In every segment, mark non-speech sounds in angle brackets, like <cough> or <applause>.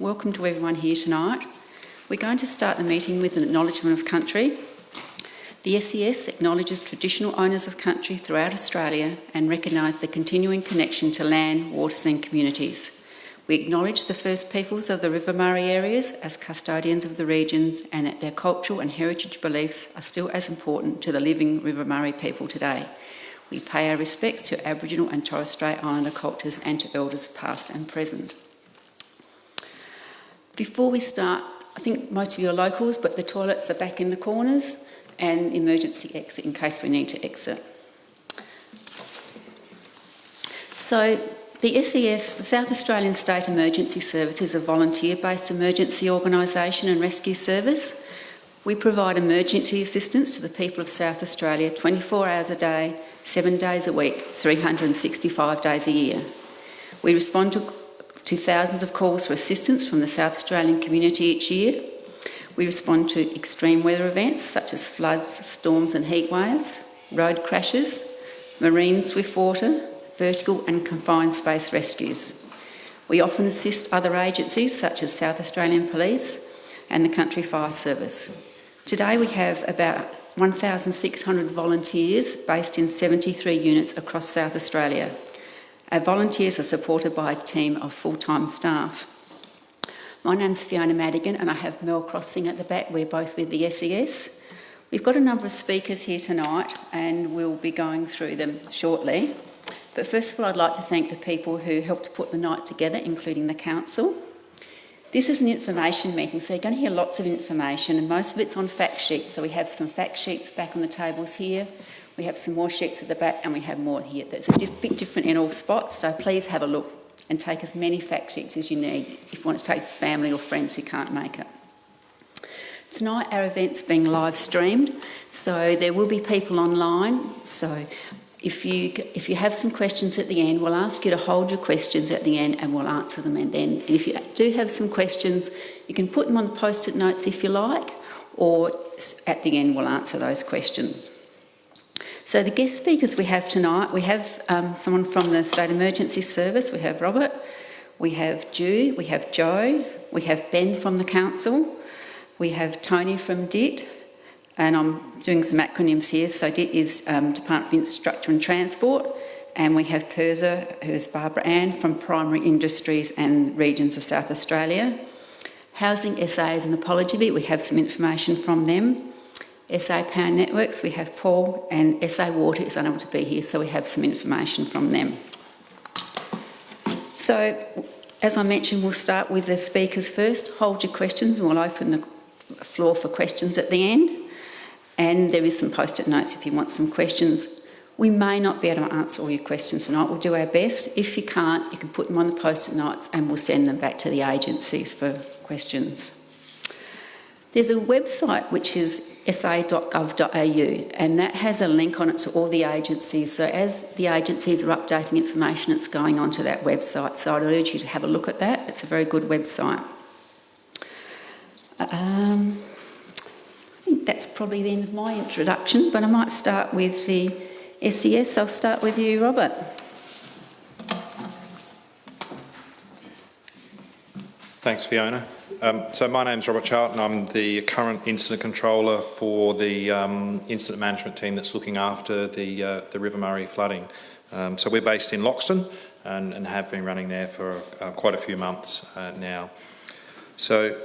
Welcome to everyone here tonight. We're going to start the meeting with an acknowledgement of country. The SES acknowledges traditional owners of country throughout Australia and recognise the continuing connection to land, waters and communities. We acknowledge the First Peoples of the River Murray areas as custodians of the regions and that their cultural and heritage beliefs are still as important to the living River Murray people today. We pay our respects to Aboriginal and Torres Strait Islander cultures and to elders past and present. Before we start, I think most of you are locals, but the toilets are back in the corners and emergency exit in case we need to exit. So the SES, the South Australian State Emergency Service, is a volunteer-based emergency organisation and rescue service. We provide emergency assistance to the people of South Australia 24 hours a day, seven days a week, 365 days a year. We respond to, to thousands of calls for assistance from the South Australian community each year. We respond to extreme weather events such as floods, storms and heat waves, road crashes, marine swift water, vertical and confined space rescues. We often assist other agencies such as South Australian Police and the Country Fire Service. Today we have about 1,600 volunteers based in 73 units across South Australia. Our volunteers are supported by a team of full-time staff. My name's Fiona Madigan and I have Mel Crossing at the back. We're both with the SES. We've got a number of speakers here tonight and we'll be going through them shortly. But first of all, I'd like to thank the people who helped to put the night together, including the Council. This is an information meeting, so you're going to hear lots of information, and most of it's on fact sheets. So we have some fact sheets back on the tables here, we have some more sheets at the back, and we have more here. That's a diff bit different in all spots, so please have a look and take as many fact sheets as you need if you want to take family or friends who can't make it. Tonight our event's being live streamed, so there will be people online. So if you, if you have some questions at the end, we'll ask you to hold your questions at the end and we'll answer them. And then and if you do have some questions, you can put them on the post-it notes if you like, or at the end we'll answer those questions. So the guest speakers we have tonight, we have um, someone from the State Emergency Service, we have Robert, we have Ju, we have Joe, we have Ben from the Council, we have Tony from DIT, and I'm doing some acronyms here. So DIT is um, Department of Infrastructure and Transport, and we have PIRSA, who is Barbara Ann from Primary Industries and Regions of South Australia. Housing SA is an apology bit, we have some information from them. SA Power Networks, we have Paul, and SA Water is unable to be here, so we have some information from them. So, as I mentioned, we'll start with the speakers first. Hold your questions and we'll open the floor for questions at the end and there is some post-it notes if you want some questions. We may not be able to answer all your questions tonight. We'll do our best. If you can't, you can put them on the post-it notes and we'll send them back to the agencies for questions. There's a website which is sa.gov.au and that has a link on it to all the agencies. So as the agencies are updating information, it's going onto that website. So I'd urge you to have a look at that. It's a very good website. Um, think that's probably the end of my introduction, but I might start with the SES. I'll start with you, Robert. Thanks, Fiona. Um, so my name's Robert Charlton. I'm the current incident controller for the um, incident management team that's looking after the, uh, the River Murray flooding. Um, so we're based in Loxton and, and have been running there for uh, quite a few months uh, now. So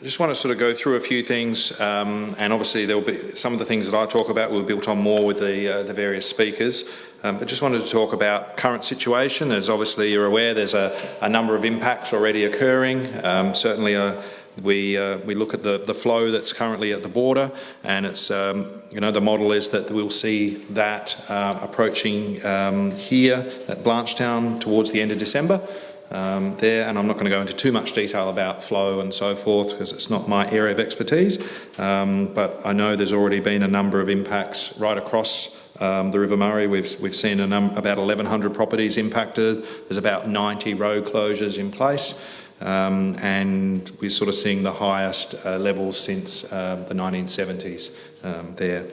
I just want to sort of go through a few things, um, and obviously there will be some of the things that I talk about will be built on more with the, uh, the various speakers. Um, but just wanted to talk about current situation. As obviously you're aware, there's a, a number of impacts already occurring. Um, certainly, uh, we uh, we look at the the flow that's currently at the border, and it's um, you know the model is that we'll see that uh, approaching um, here at Blanchetown towards the end of December um, there, and I'm not going to go into too much detail about flow and so forth because it's not my area of expertise, um, but I know there's already been a number of impacts right across um, the River Murray. We've, we've seen about 1,100 properties impacted. There's about 90 road closures in place. Um, and we're sort of seeing the highest uh, levels since uh, the 1970s um, there.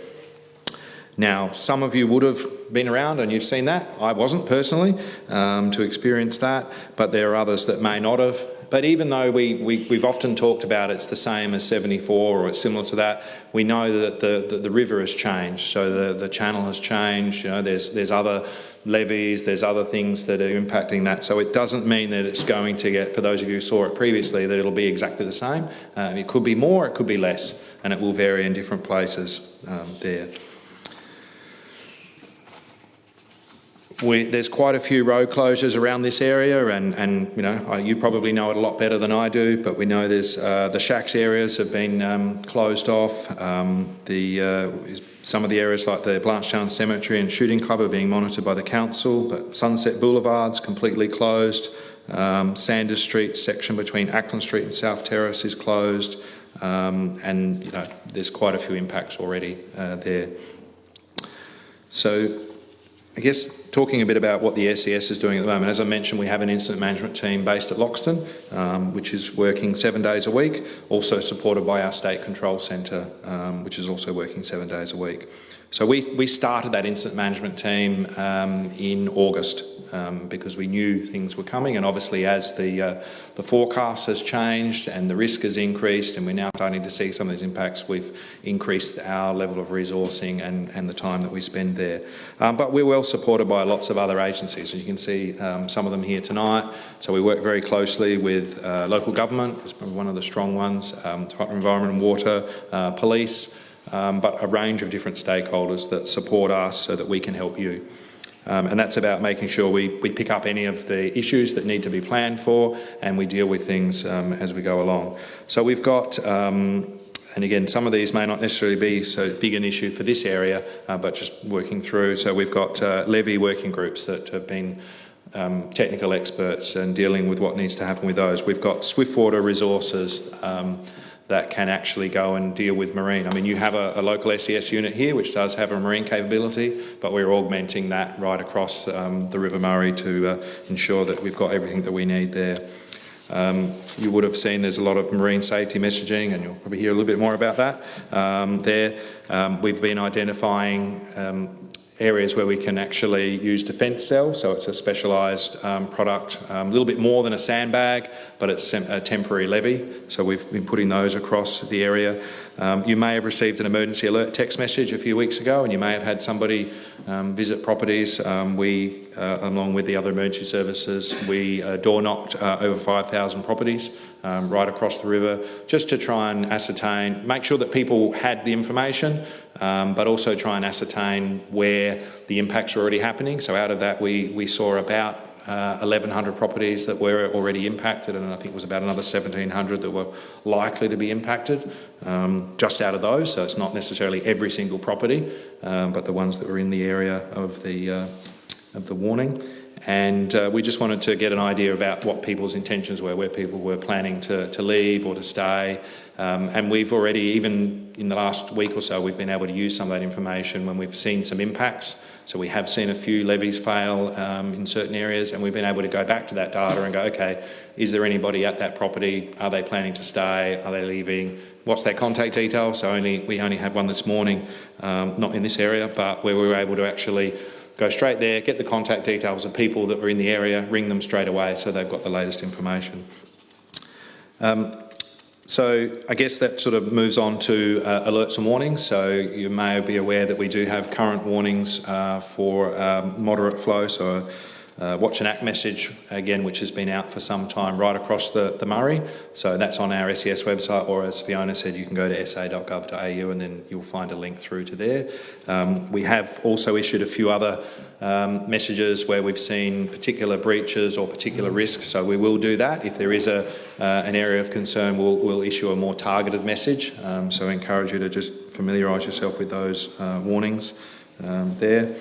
Now, some of you would have been around and you've seen that. I wasn't personally um, to experience that, but there are others that may not have. But even though we, we, we've often talked about it's the same as 74 or it's similar to that, we know that the, the, the river has changed. So the, the channel has changed, you know, there's, there's other levees, there's other things that are impacting that. So it doesn't mean that it's going to get, for those of you who saw it previously, that it'll be exactly the same. Um, it could be more, it could be less, and it will vary in different places um, there. We, there's quite a few road closures around this area, and, and you know you probably know it a lot better than I do. But we know there's uh, the shacks areas have been um, closed off. Um, the uh, some of the areas like the Blanchetown Cemetery and Shooting Club are being monitored by the council. But Sunset Boulevard's completely closed. Um, Sanders Street section between Ackland Street and South Terrace is closed, um, and you know there's quite a few impacts already uh, there. So I guess talking a bit about what the SES is doing at the moment, as I mentioned, we have an incident management team based at Loxton, um, which is working seven days a week, also supported by our State Control Centre, um, which is also working seven days a week. So we, we started that incident management team um, in August um, because we knew things were coming and obviously as the, uh, the forecast has changed and the risk has increased and we're now starting to see some of these impacts, we've increased our level of resourcing and, and the time that we spend there. Um, but we're well supported by lots of other agencies and you can see um, some of them here tonight. So we work very closely with uh, local government, it's probably one of the strong ones, um, Department of Environment and Water, uh, police, um, but a range of different stakeholders that support us so that we can help you. Um, and that's about making sure we, we pick up any of the issues that need to be planned for and we deal with things um, as we go along. So we've got, um, and again, some of these may not necessarily be so big an issue for this area, uh, but just working through. So we've got uh, levee working groups that have been um, technical experts and dealing with what needs to happen with those. We've got Swiftwater resources um, that can actually go and deal with marine. I mean, you have a, a, local SES unit here which does have a marine capability, but we're augmenting that right across um, the River Murray to uh, ensure that we've got everything that we need there. Um, you would have seen there's a lot of marine safety messaging, and you'll probably hear a little bit more about that um, there. Um, we've been identifying um, areas where we can actually use DefenCell, so it's a specialised um, product, um, a little bit more than a sandbag, but it's a temporary levee. So we've been putting those across the area. Um, you may have received an emergency alert text message a few weeks ago and you may have had somebody um, visit properties. Um, we, uh, along with the other emergency services, we uh, door knocked uh, over 5,000 properties um, right across the river just to try and ascertain, make sure that people had the information, um, but also try and ascertain where the impacts are already happening. So out of that, we, we saw about uh, 1,100 properties that were already impacted, and I think it was about another 1,700 that were likely to be impacted um, just out of those. So it's not necessarily every single property, um, but the ones that were in the area of the, uh, of the warning. And uh, we just wanted to get an idea about what people's intentions were, where people were planning to, to leave or to stay. Um, and we've already, even in the last week or so, we've been able to use some of that information when we've seen some impacts so we have seen a few levees fail um, in certain areas and we've been able to go back to that data and go, okay, is there anybody at that property? Are they planning to stay? Are they leaving? What's their contact detail? So only we only had one this morning, um, not in this area, but where we were able to actually go straight there, get the contact details of people that were in the area, ring them straight away so they've got the latest information. Um, so I guess that sort of moves on to uh, alerts and warnings. So you may be aware that we do have current warnings uh, for um, moderate flow. So uh, watch and act message, again, which has been out for some time right across the, the Murray. So that's on our SES website, or as Fiona said, you can go to sa.gov.au and then you'll find a link through to there. Um, we have also issued a few other um, messages where we've seen particular breaches or particular risks, so we will do that. If there is a, uh, an area of concern, we'll, we'll issue a more targeted message. Um, so I encourage you to just familiarise yourself with those uh, warnings um, there.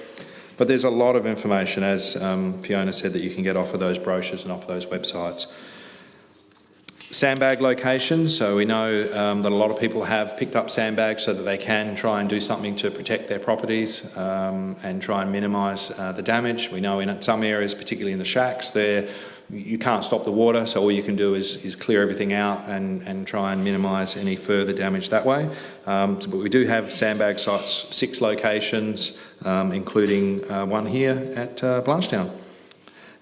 But there's a lot of information, as um, Fiona said, that you can get off of those brochures and off those websites. Sandbag locations, so we know um, that a lot of people have picked up sandbags so that they can try and do something to protect their properties um, and try and minimise uh, the damage. We know in some areas, particularly in the shacks, there you can't stop the water, so all you can do is, is clear everything out and, and try and minimise any further damage that way. Um, so, but we do have sandbag sites, six locations, um, including uh, one here at uh, Blanchetown.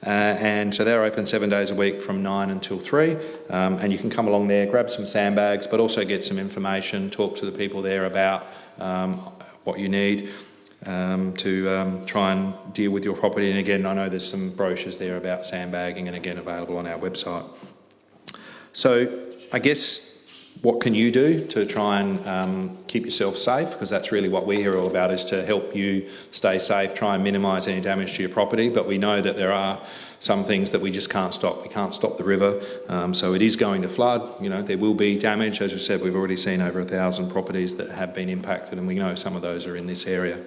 Uh, and so they're open seven days a week from nine until three. Um, and you can come along there, grab some sandbags, but also get some information, talk to the people there about um, what you need um, to um, try and deal with your property. And again, I know there's some brochures there about sandbagging and again available on our website. So I guess what can you do to try and um, keep yourself safe? Because that's really what we're here all about is to help you stay safe, try and minimise any damage to your property. But we know that there are some things that we just can't stop. We can't stop the river, um, so it is going to flood. You know, there will be damage. As we said, we've already seen over a thousand properties that have been impacted, and we know some of those are in this area.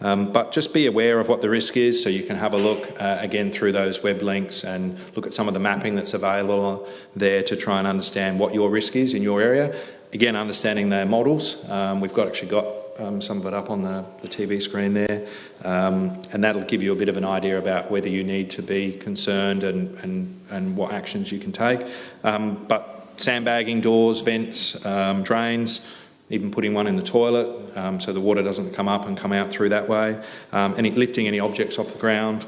Um, but just be aware of what the risk is so you can have a look uh, again through those web links and look at some of the mapping that's available there to try and understand what your risk is in your area. Again, understanding their models. Um, we've got actually got um, some of it up on the, the TV screen there um, and that'll give you a bit of an idea about whether you need to be concerned and, and, and what actions you can take. Um, but sandbagging doors, vents, um, drains, even putting one in the toilet um, so the water doesn't come up and come out through that way, um, any, lifting any objects off the ground.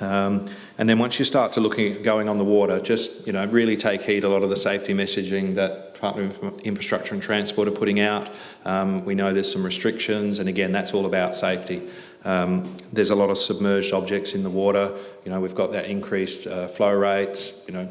Um, and then once you start to looking at going on the water, just you know really take heed a lot of the safety messaging that Department of Infrastructure and Transport are putting out. Um, we know there's some restrictions, and again, that's all about safety. Um, there's a lot of submerged objects in the water. You know, we've got that increased uh, flow rates. You know,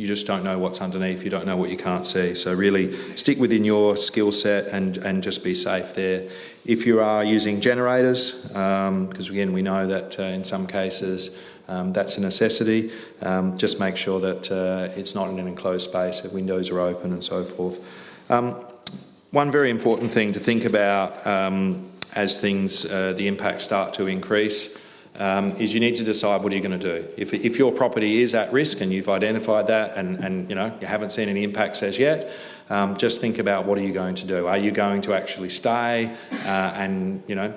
you just don't know what's underneath, you don't know what you can't see. So really stick within your skill set and, and just be safe there. If you are using generators, because um, again we know that uh, in some cases um, that's a necessity, um, just make sure that uh, it's not in an enclosed space, that windows are open and so forth. Um, one very important thing to think about um, as things, uh, the impacts start to increase, um, is you need to decide what are you going to do. If, if your property is at risk and you've identified that and, and you know you haven't seen any impacts as yet, um, just think about what are you going to do. Are you going to actually stay uh, and you know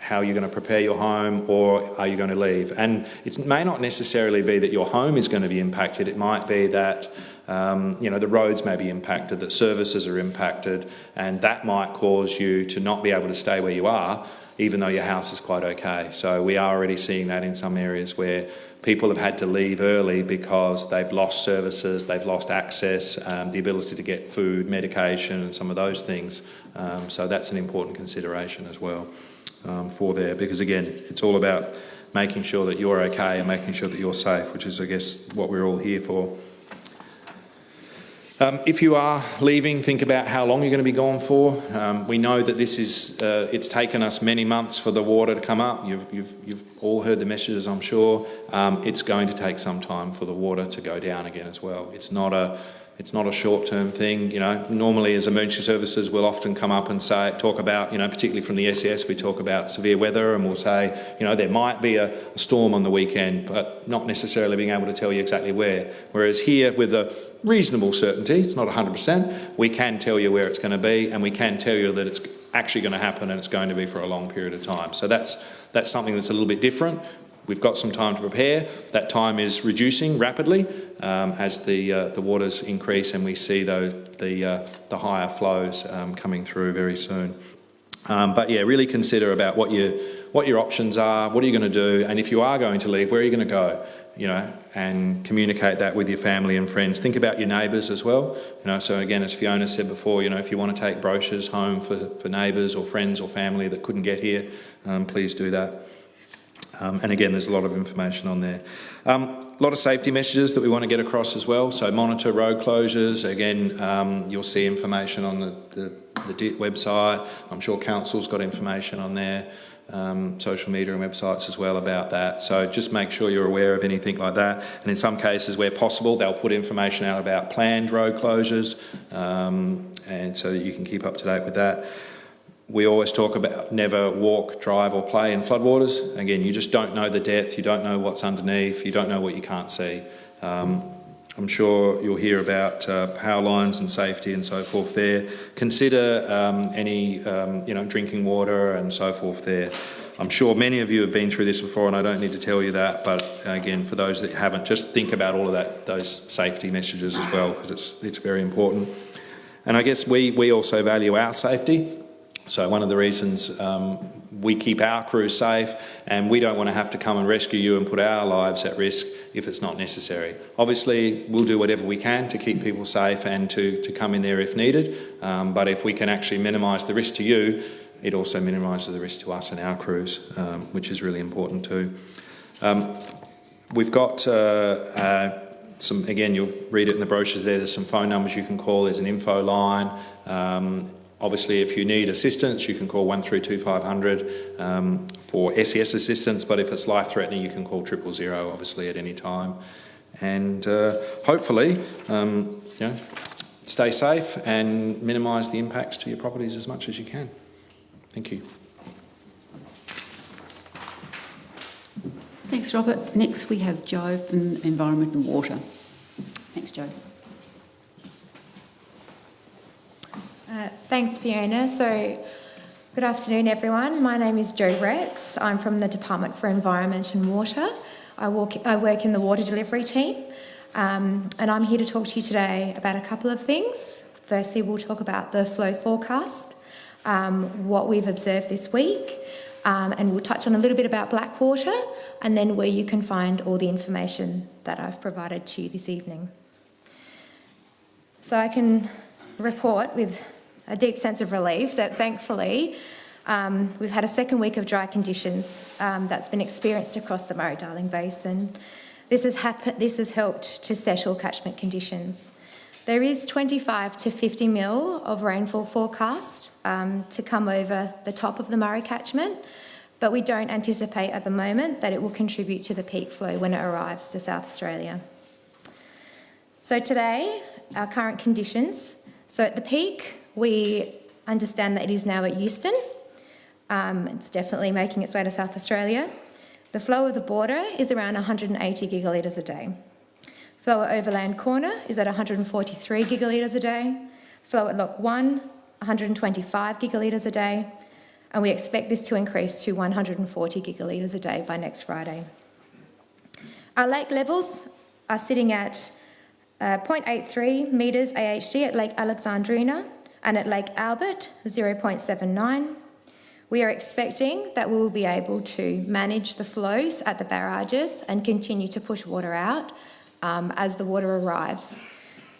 how you're going to prepare your home or are you going to leave? And it may not necessarily be that your home is going to be impacted. It might be that um, you know, the roads may be impacted, that services are impacted, and that might cause you to not be able to stay where you are even though your house is quite okay. So we are already seeing that in some areas where people have had to leave early because they've lost services, they've lost access, um, the ability to get food, medication and some of those things. Um, so that's an important consideration as well um, for there because again, it's all about making sure that you're okay and making sure that you're safe, which is I guess what we're all here for. Um, if you are leaving, think about how long you're going to be gone for. Um, we know that this is, uh, it's taken us many months for the water to come up. You've, you've, you've all heard the messages, I'm sure. Um, it's going to take some time for the water to go down again as well. It's not a, it's not a short-term thing, you know. Normally, as emergency services, we'll often come up and say, talk about, you know, particularly from the SES, we talk about severe weather, and we'll say, you know, there might be a, a storm on the weekend, but not necessarily being able to tell you exactly where. Whereas here, with a reasonable certainty, it's not 100%, we can tell you where it's going to be, and we can tell you that it's actually going to happen and it's going to be for a long period of time. So that's that's something that's a little bit different. We've got some time to prepare. That time is reducing rapidly um, as the uh, the waters increase and we see the the, uh, the higher flows um, coming through very soon. Um, but yeah, really consider about what your what your options are. What are you going to do? And if you are going to leave, where are you going to go? You know, and communicate that with your family and friends. Think about your neighbours as well. You know, so again, as Fiona said before, you know, if you want to take brochures home for for neighbours or friends or family that couldn't get here, um, please do that. Um, and again, there's a lot of information on there. Um, a lot of safety messages that we want to get across as well. So monitor road closures. Again, um, you'll see information on the, the, the website. I'm sure council's got information on there. Um, social media and websites as well about that. So just make sure you're aware of anything like that. And in some cases where possible, they'll put information out about planned road closures um, and so that you can keep up to date with that we always talk about never walk, drive or play in floodwaters. Again, you just don't know the depth, you don't know what's underneath, you don't know what you can't see. Um, I'm sure you'll hear about uh, power lines and safety and so forth there. Consider um, any um, you know, drinking water and so forth there. I'm sure many of you have been through this before and I don't need to tell you that, but again, for those that haven't, just think about all of that, those safety messages as well, because it's, it's very important. And I guess we, we also value our safety. So one of the reasons um, we keep our crews safe and we don't want to have to come and rescue you and put our lives at risk if it's not necessary. Obviously, we'll do whatever we can to keep people safe and to, to come in there if needed, um, but if we can actually minimise the risk to you, it also minimises the risk to us and our crews, um, which is really important too. Um, we've got uh, uh, some, again, you'll read it in the brochures there, there's some phone numbers you can call, there's an info line. Um, obviously, if you need assistance, you can call 132500 um, for SES assistance, but if it's life-threatening, you can call triple zero, obviously, at any time. And uh, hopefully, um, you know, stay safe and minimise the impacts to your properties as much as you can. Thank you. Thanks, Robert. Next, we have Joe from Environment and Water. Thanks, Joe. Uh, thanks, Fiona. So, good afternoon, everyone. My name is Jo Rex. I'm from the Department for Environment and Water. I, walk, I work in the water delivery team, um, and I'm here to talk to you today about a couple of things. Firstly, we'll talk about the flow forecast, um, what we've observed this week, um, and we'll touch on a little bit about Blackwater and then where you can find all the information that I've provided to you this evening. So I can report with a deep sense of relief that thankfully um, we've had a second week of dry conditions um, that's been experienced across the Murray-Darling Basin. This has, this has helped to settle catchment conditions. There is 25 to 50 mil of rainfall forecast um, to come over the top of the Murray catchment, but we don't anticipate at the moment that it will contribute to the peak flow when it arrives to South Australia. So today, our current conditions. So at the peak, we understand that it is now at Euston. Um, it's definitely making its way to South Australia. The flow of the border is around 180 gigalitres a day. Flow at Overland Corner is at 143 gigalitres a day. Flow at Lock 1, 125 gigalitres a day. And we expect this to increase to 140 gigalitres a day by next Friday. Our lake levels are sitting at uh, 0.83 metres AHD at Lake Alexandrina and at Lake Albert, 0.79. We are expecting that we will be able to manage the flows at the barrages and continue to push water out um, as the water arrives.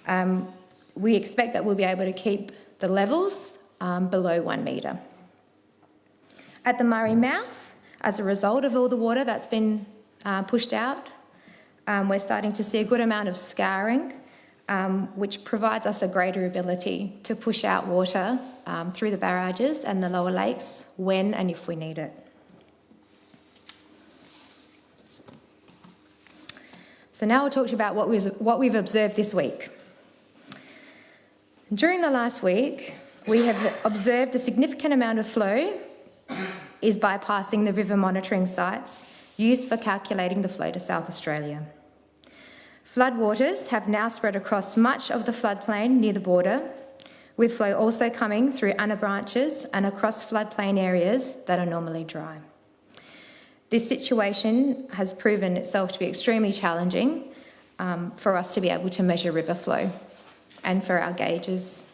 Um, we expect that we'll be able to keep the levels um, below one metre. At the Murray mouth, as a result of all the water that's been uh, pushed out, um, we're starting to see a good amount of scouring, um, which provides us a greater ability to push out water um, through the barrages and the lower lakes when and if we need it. So now I'll talk to you about what, what we've observed this week. During the last week, we have observed a significant amount of flow is bypassing the river monitoring sites used for calculating the flow to South Australia. Floodwaters have now spread across much of the floodplain near the border, with flow also coming through anabranches and across floodplain areas that are normally dry. This situation has proven itself to be extremely challenging um, for us to be able to measure river flow and for our gauges.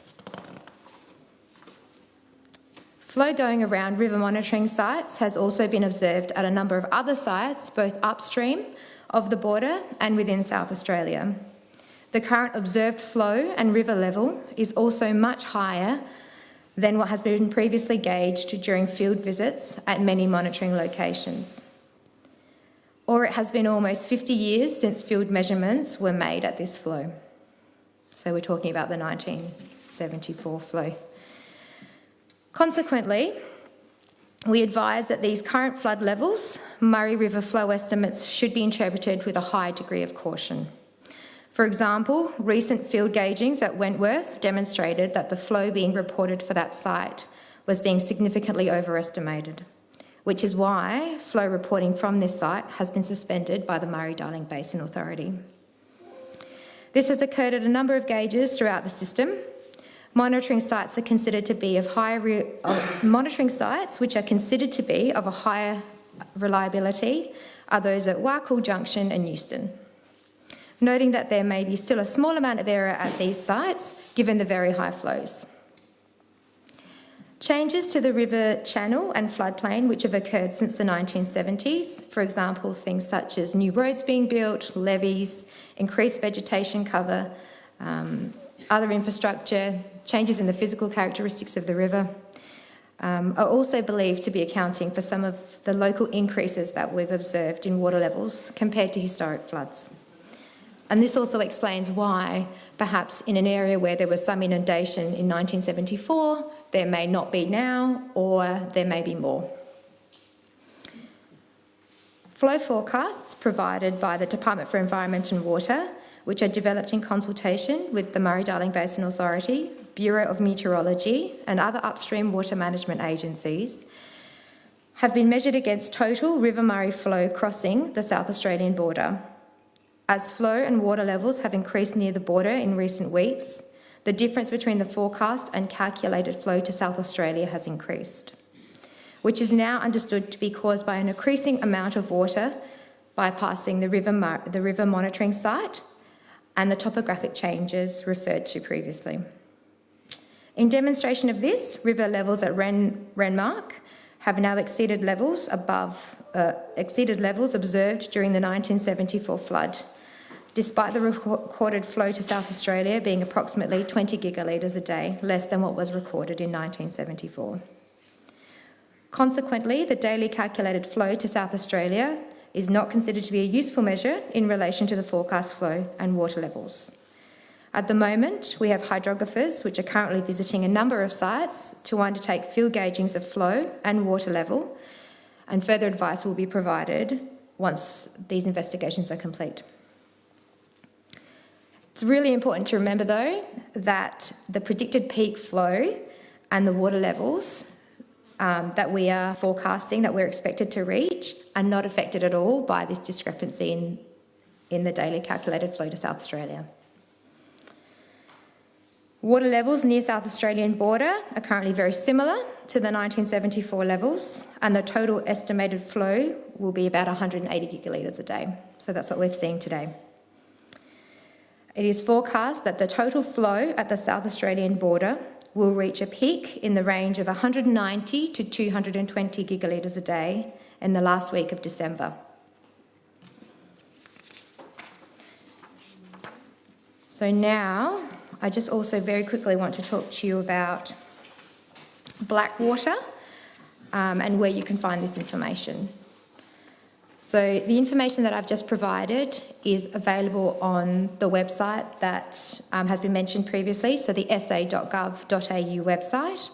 Flow going around river monitoring sites has also been observed at a number of other sites, both upstream of the border and within South Australia. The current observed flow and river level is also much higher than what has been previously gauged during field visits at many monitoring locations. Or it has been almost 50 years since field measurements were made at this flow. So we're talking about the 1974 flow. Consequently, we advise that these current flood levels, Murray River flow estimates, should be interpreted with a high degree of caution. For example, recent field gaugings at Wentworth demonstrated that the flow being reported for that site was being significantly overestimated, which is why flow reporting from this site has been suspended by the Murray-Darling Basin Authority. This has occurred at a number of gauges throughout the system. Monitoring sites are considered to be of higher monitoring sites which are considered to be of a higher reliability are those at Wakool Junction and Euston noting that there may be still a small amount of error at these sites given the very high flows. Changes to the river channel and floodplain, which have occurred since the 1970s, for example, things such as new roads being built, levees, increased vegetation cover, um, other infrastructure, changes in the physical characteristics of the river, um, are also believed to be accounting for some of the local increases that we've observed in water levels compared to historic floods. And this also explains why, perhaps in an area where there was some inundation in 1974, there may not be now, or there may be more. Flow forecasts provided by the Department for Environment and Water, which are developed in consultation with the Murray-Darling Basin Authority, Bureau of Meteorology and other upstream water management agencies, have been measured against total River Murray flow crossing the South Australian border. As flow and water levels have increased near the border in recent weeks, the difference between the forecast and calculated flow to South Australia has increased, which is now understood to be caused by an increasing amount of water bypassing the river, the river monitoring site and the topographic changes referred to previously. In demonstration of this, river levels at Ren, Renmark have now exceeded levels above uh, exceeded levels observed during the 1974 flood despite the recorded flow to South Australia being approximately 20 gigalitres a day, less than what was recorded in 1974. Consequently, the daily calculated flow to South Australia is not considered to be a useful measure in relation to the forecast flow and water levels. At the moment, we have hydrographers which are currently visiting a number of sites to undertake field gaugings of flow and water level, and further advice will be provided once these investigations are complete. It's really important to remember, though, that the predicted peak flow and the water levels um, that we are forecasting, that we're expected to reach, are not affected at all by this discrepancy in, in the daily calculated flow to South Australia. Water levels near South Australian border are currently very similar to the 1974 levels, and the total estimated flow will be about 180 gigalitres a day. So that's what we're seeing today. It is forecast that the total flow at the South Australian border will reach a peak in the range of 190 to 220 gigalitres a day in the last week of December. So now, I just also very quickly want to talk to you about Blackwater um, and where you can find this information. So the information that I've just provided is available on the website that um, has been mentioned previously, so the sa.gov.au website.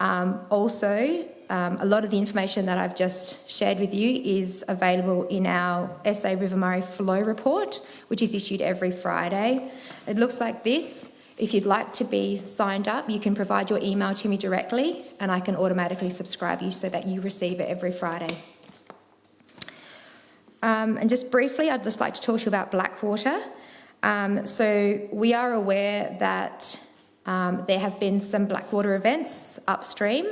Um, also, um, a lot of the information that I've just shared with you is available in our SA River Murray Flow Report, which is issued every Friday. It looks like this. If you'd like to be signed up, you can provide your email to me directly and I can automatically subscribe you so that you receive it every Friday. Um, and just briefly, I'd just like to talk to you about Blackwater. Um, so we are aware that um, there have been some Blackwater events upstream.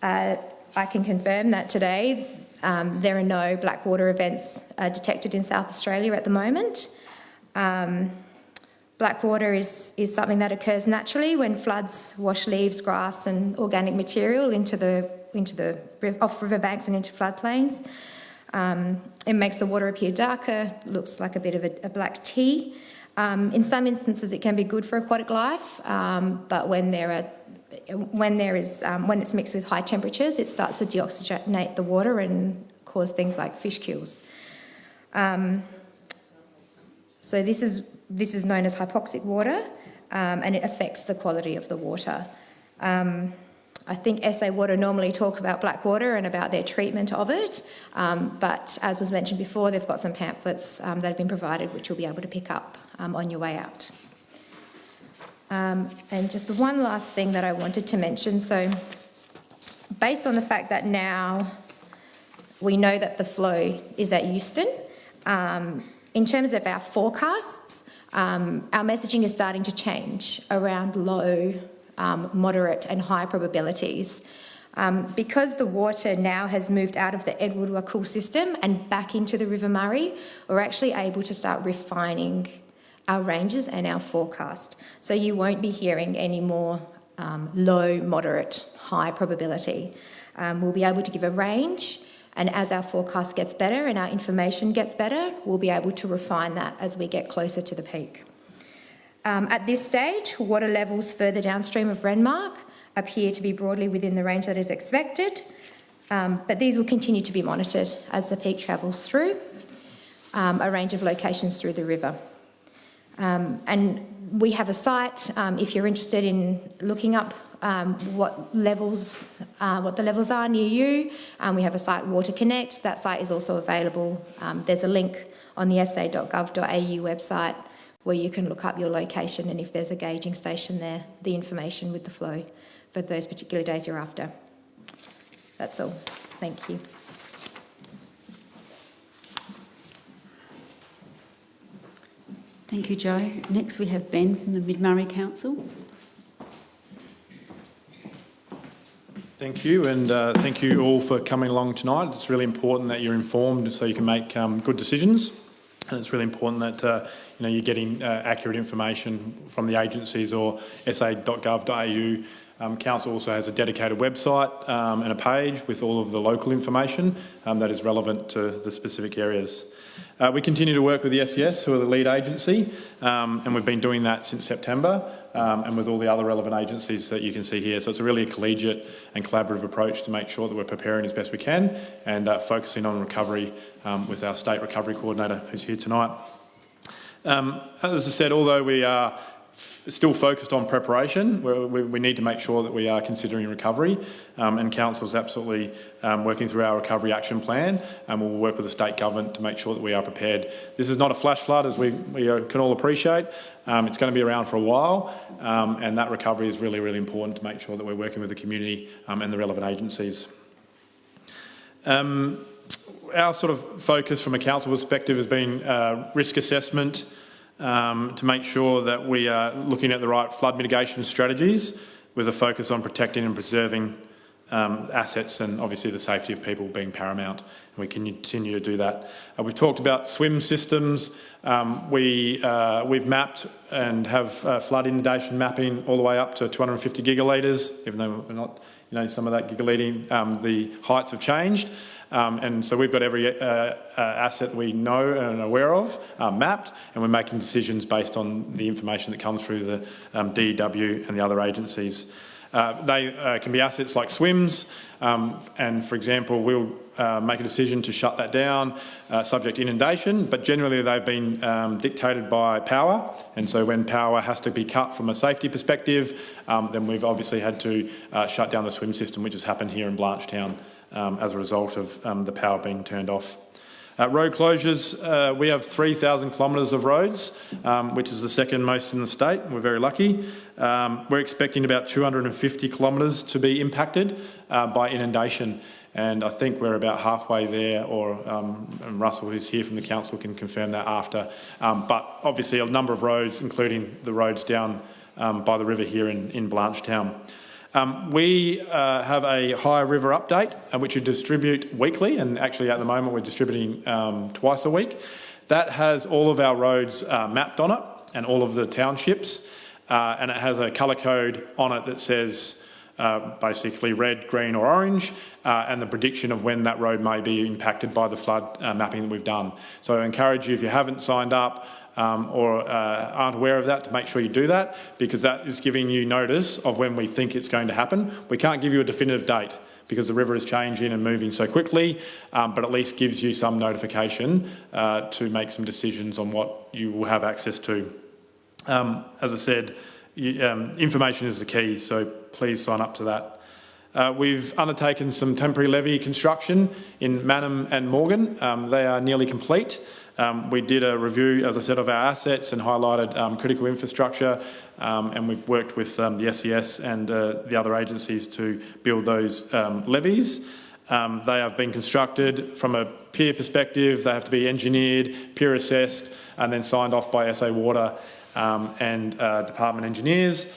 Uh, I can confirm that today um, there are no Blackwater events uh, detected in South Australia at the moment. Um, Blackwater is, is something that occurs naturally when floods wash leaves, grass and organic material into the, into the off riverbanks and into floodplains. Um, it makes the water appear darker, looks like a bit of a, a black tea. Um, in some instances, it can be good for aquatic life, um, but when there are when there is um, when it's mixed with high temperatures, it starts to deoxygenate the water and cause things like fish kills. Um, so this is this is known as hypoxic water, um, and it affects the quality of the water. Um, I think SA Water normally talk about black water and about their treatment of it, um, but as was mentioned before, they've got some pamphlets um, that have been provided which you'll be able to pick up um, on your way out. Um, and just one last thing that I wanted to mention, so based on the fact that now we know that the flow is at Euston, in terms of our forecasts, um, our messaging is starting to change around low um, moderate and high probabilities. Um, because the water now has moved out of the Edward Wakool system and back into the River Murray, we're actually able to start refining our ranges and our forecast. So you won't be hearing any more um, low, moderate, high probability. Um, we'll be able to give a range, and as our forecast gets better and our information gets better, we'll be able to refine that as we get closer to the peak. Um, at this stage, water levels further downstream of Renmark appear to be broadly within the range that is expected, um, but these will continue to be monitored as the peak travels through um, a range of locations through the river. Um, and we have a site, um, if you're interested in looking up um, what levels, uh, what the levels are near you, um, we have a site, Water Connect. That site is also available. Um, there's a link on the sa.gov.au website where you can look up your location and if there's a gauging station there, the information with the flow for those particular days you're after. That's all. Thank you. Thank you, Joe. Next we have Ben from the Mid-Murray Council. Thank you, and uh, thank you all for coming along tonight. It's really important that you're informed so you can make um, good decisions, and it's really important that uh, you know you're getting uh, accurate information from the agencies or sa.gov.au. Um, Council also has a dedicated website um, and a page with all of the local information um, that is relevant to the specific areas. Uh, we continue to work with the SES, who are the lead agency, um, and we've been doing that since September, um, and with all the other relevant agencies that you can see here. So it's a really a collegiate and collaborative approach to make sure that we're preparing as best we can and uh, focusing on recovery um, with our state recovery coordinator, who's here tonight. Um, as I said, although we are still focused on preparation. We, we, need to make sure that we are considering recovery um, and Council is absolutely um, working through our recovery action plan and we'll work with the state government to make sure that we are prepared. This is not a flash flood as we, we uh, can all appreciate. Um, it's going to be around for a while um, and that recovery is really, really important to make sure that we're working with the community um, and the relevant agencies. Um, our sort of focus from a council perspective has been uh, risk assessment, um, to make sure that we are looking at the right flood mitigation strategies with a focus on protecting and preserving um, assets and obviously the safety of people being paramount. And we can continue to do that. Uh, we've talked about swim systems. Um, we, uh, we've mapped and have uh, flood inundation mapping all the way up to 250 gigalitres, even though we're not, you know, some of that gigalitre, um, the heights have changed. Um, and so we've got every uh, uh, asset we know and are aware of uh, mapped, and we're making decisions based on the information that comes through the um, DEW and the other agencies. Uh, they uh, can be assets like swims, um, and for example, we'll uh, make a decision to shut that down subject to inundation, but generally they've been um, dictated by power, and so when power has to be cut from a safety perspective, um, then we've obviously had to shut down the swim system, which has happened here in Blanchetown um, as a result of um, the power being turned off. Uh, road closures, uh, we have 3,000 kilometres of roads, um, which is the second most in the state. We're very lucky. Um, we're expecting about 250 kilometres to be impacted uh, by inundation. And I think we're about halfway there, or um, Russell, who's here from the council, can confirm that after. Um, but obviously a number of roads, including the roads down um, by the river here in, in Blanchetown. Um, we uh, have a High River update, uh, which we distribute weekly, and actually at the moment we're distributing um, twice a week. That has all of our roads uh, mapped on it and all of the townships, uh, and it has a colour code on it that says uh, basically red, green or orange, uh, and the prediction of when that road may be impacted by the flood mapping that we've done. So I encourage you, if you haven't signed up, um, or uh, aren't aware of that to make sure you do that because that is giving you notice of when we think it's going to happen. We can't give you a definitive date because the river is changing and moving so quickly, um, but at least gives you some notification uh, to make some decisions on what you will have access to. Um, as I said, you, um, information is the key, so please sign up to that. Uh, we've undertaken some temporary levee construction in Mannum and Morgan. Um, they are nearly complete. Um, we did a review, as I said, of our assets and highlighted um, critical infrastructure um, and we've worked with um, the SES and uh, the other agencies to build those um, levees. Um, they have been constructed from a peer perspective, they have to be engineered, peer assessed and then signed off by SA Water and uh, department engineers.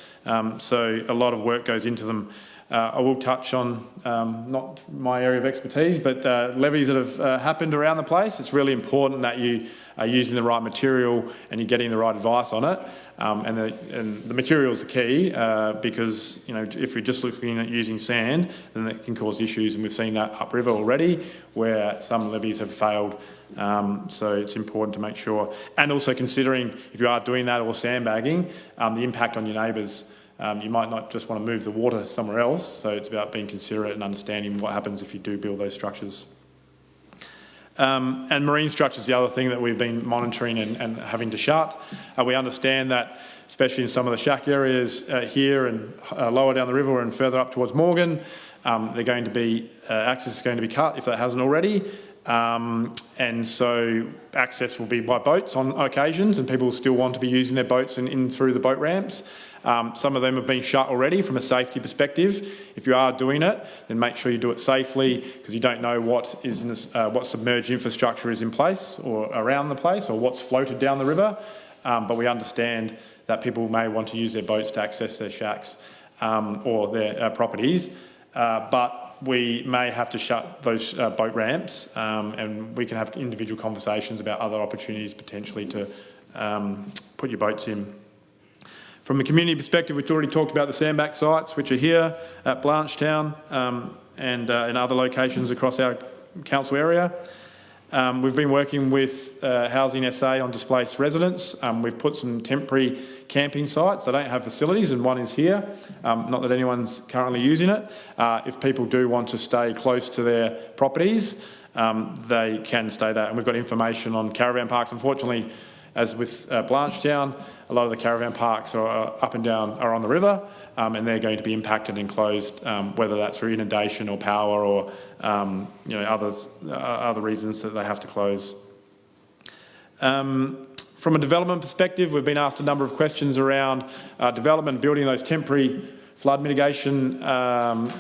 so a lot of work goes into them. Uh, I will touch on, um, not my area of expertise, but uh, levees that have uh, happened around the place. It's really important that you are using the right material and you're getting the right advice on it. Um, and, the, and the material is the key uh, because you know if you're just looking at using sand, then that can cause issues, and we've seen that upriver already, where some levees have failed. Um, so it's important to make sure, and also considering if you are doing that or sandbagging, um, the impact on your neighbours. Um, you might not just want to move the water somewhere else, so it's about being considerate and understanding what happens if you do build those structures. Um, and marine structure is the other thing that we've been monitoring and, and having to shut. Uh, we understand that, especially in some of the shack areas uh, here and uh, lower down the river and further up towards Morgan, um, they're going to be uh, access is going to be cut if that hasn't already. Um, and so access will be by boats on occasions, and people still want to be using their boats and in through the boat ramps. Um, some of them have been shut already from a safety perspective. If you are doing it, then make sure you do it safely because you don't know what is this, uh, what submerged infrastructure is in place or around the place or what's floated down the river. Um, but we understand that people may want to use their boats to access their shacks um, or their uh, properties. Uh, but we may have to shut those uh, boat ramps um, and we can have individual conversations about other opportunities potentially to um, put your boats in. From a community perspective, we've already talked about the sandbank sites, which are here at Blanchetown um, and uh, in other locations across our council area. Um, we've been working with uh, Housing SA on displaced residents. Um, we've put some temporary camping sites. They don't have facilities and one is here. Um, not that anyone's currently using it. Uh, if people do want to stay close to their properties, um, they can stay there. And we've got information on caravan parks. Unfortunately, as with uh, Blanchetown, a lot of the caravan parks are up and down are on the river um, and they're going to be impacted and closed, um, whether that's through inundation or power or um, you know others uh, other reasons that they have to close. Um, from a development perspective, we've been asked a number of questions around uh, development, building those temporary flood mitigation um,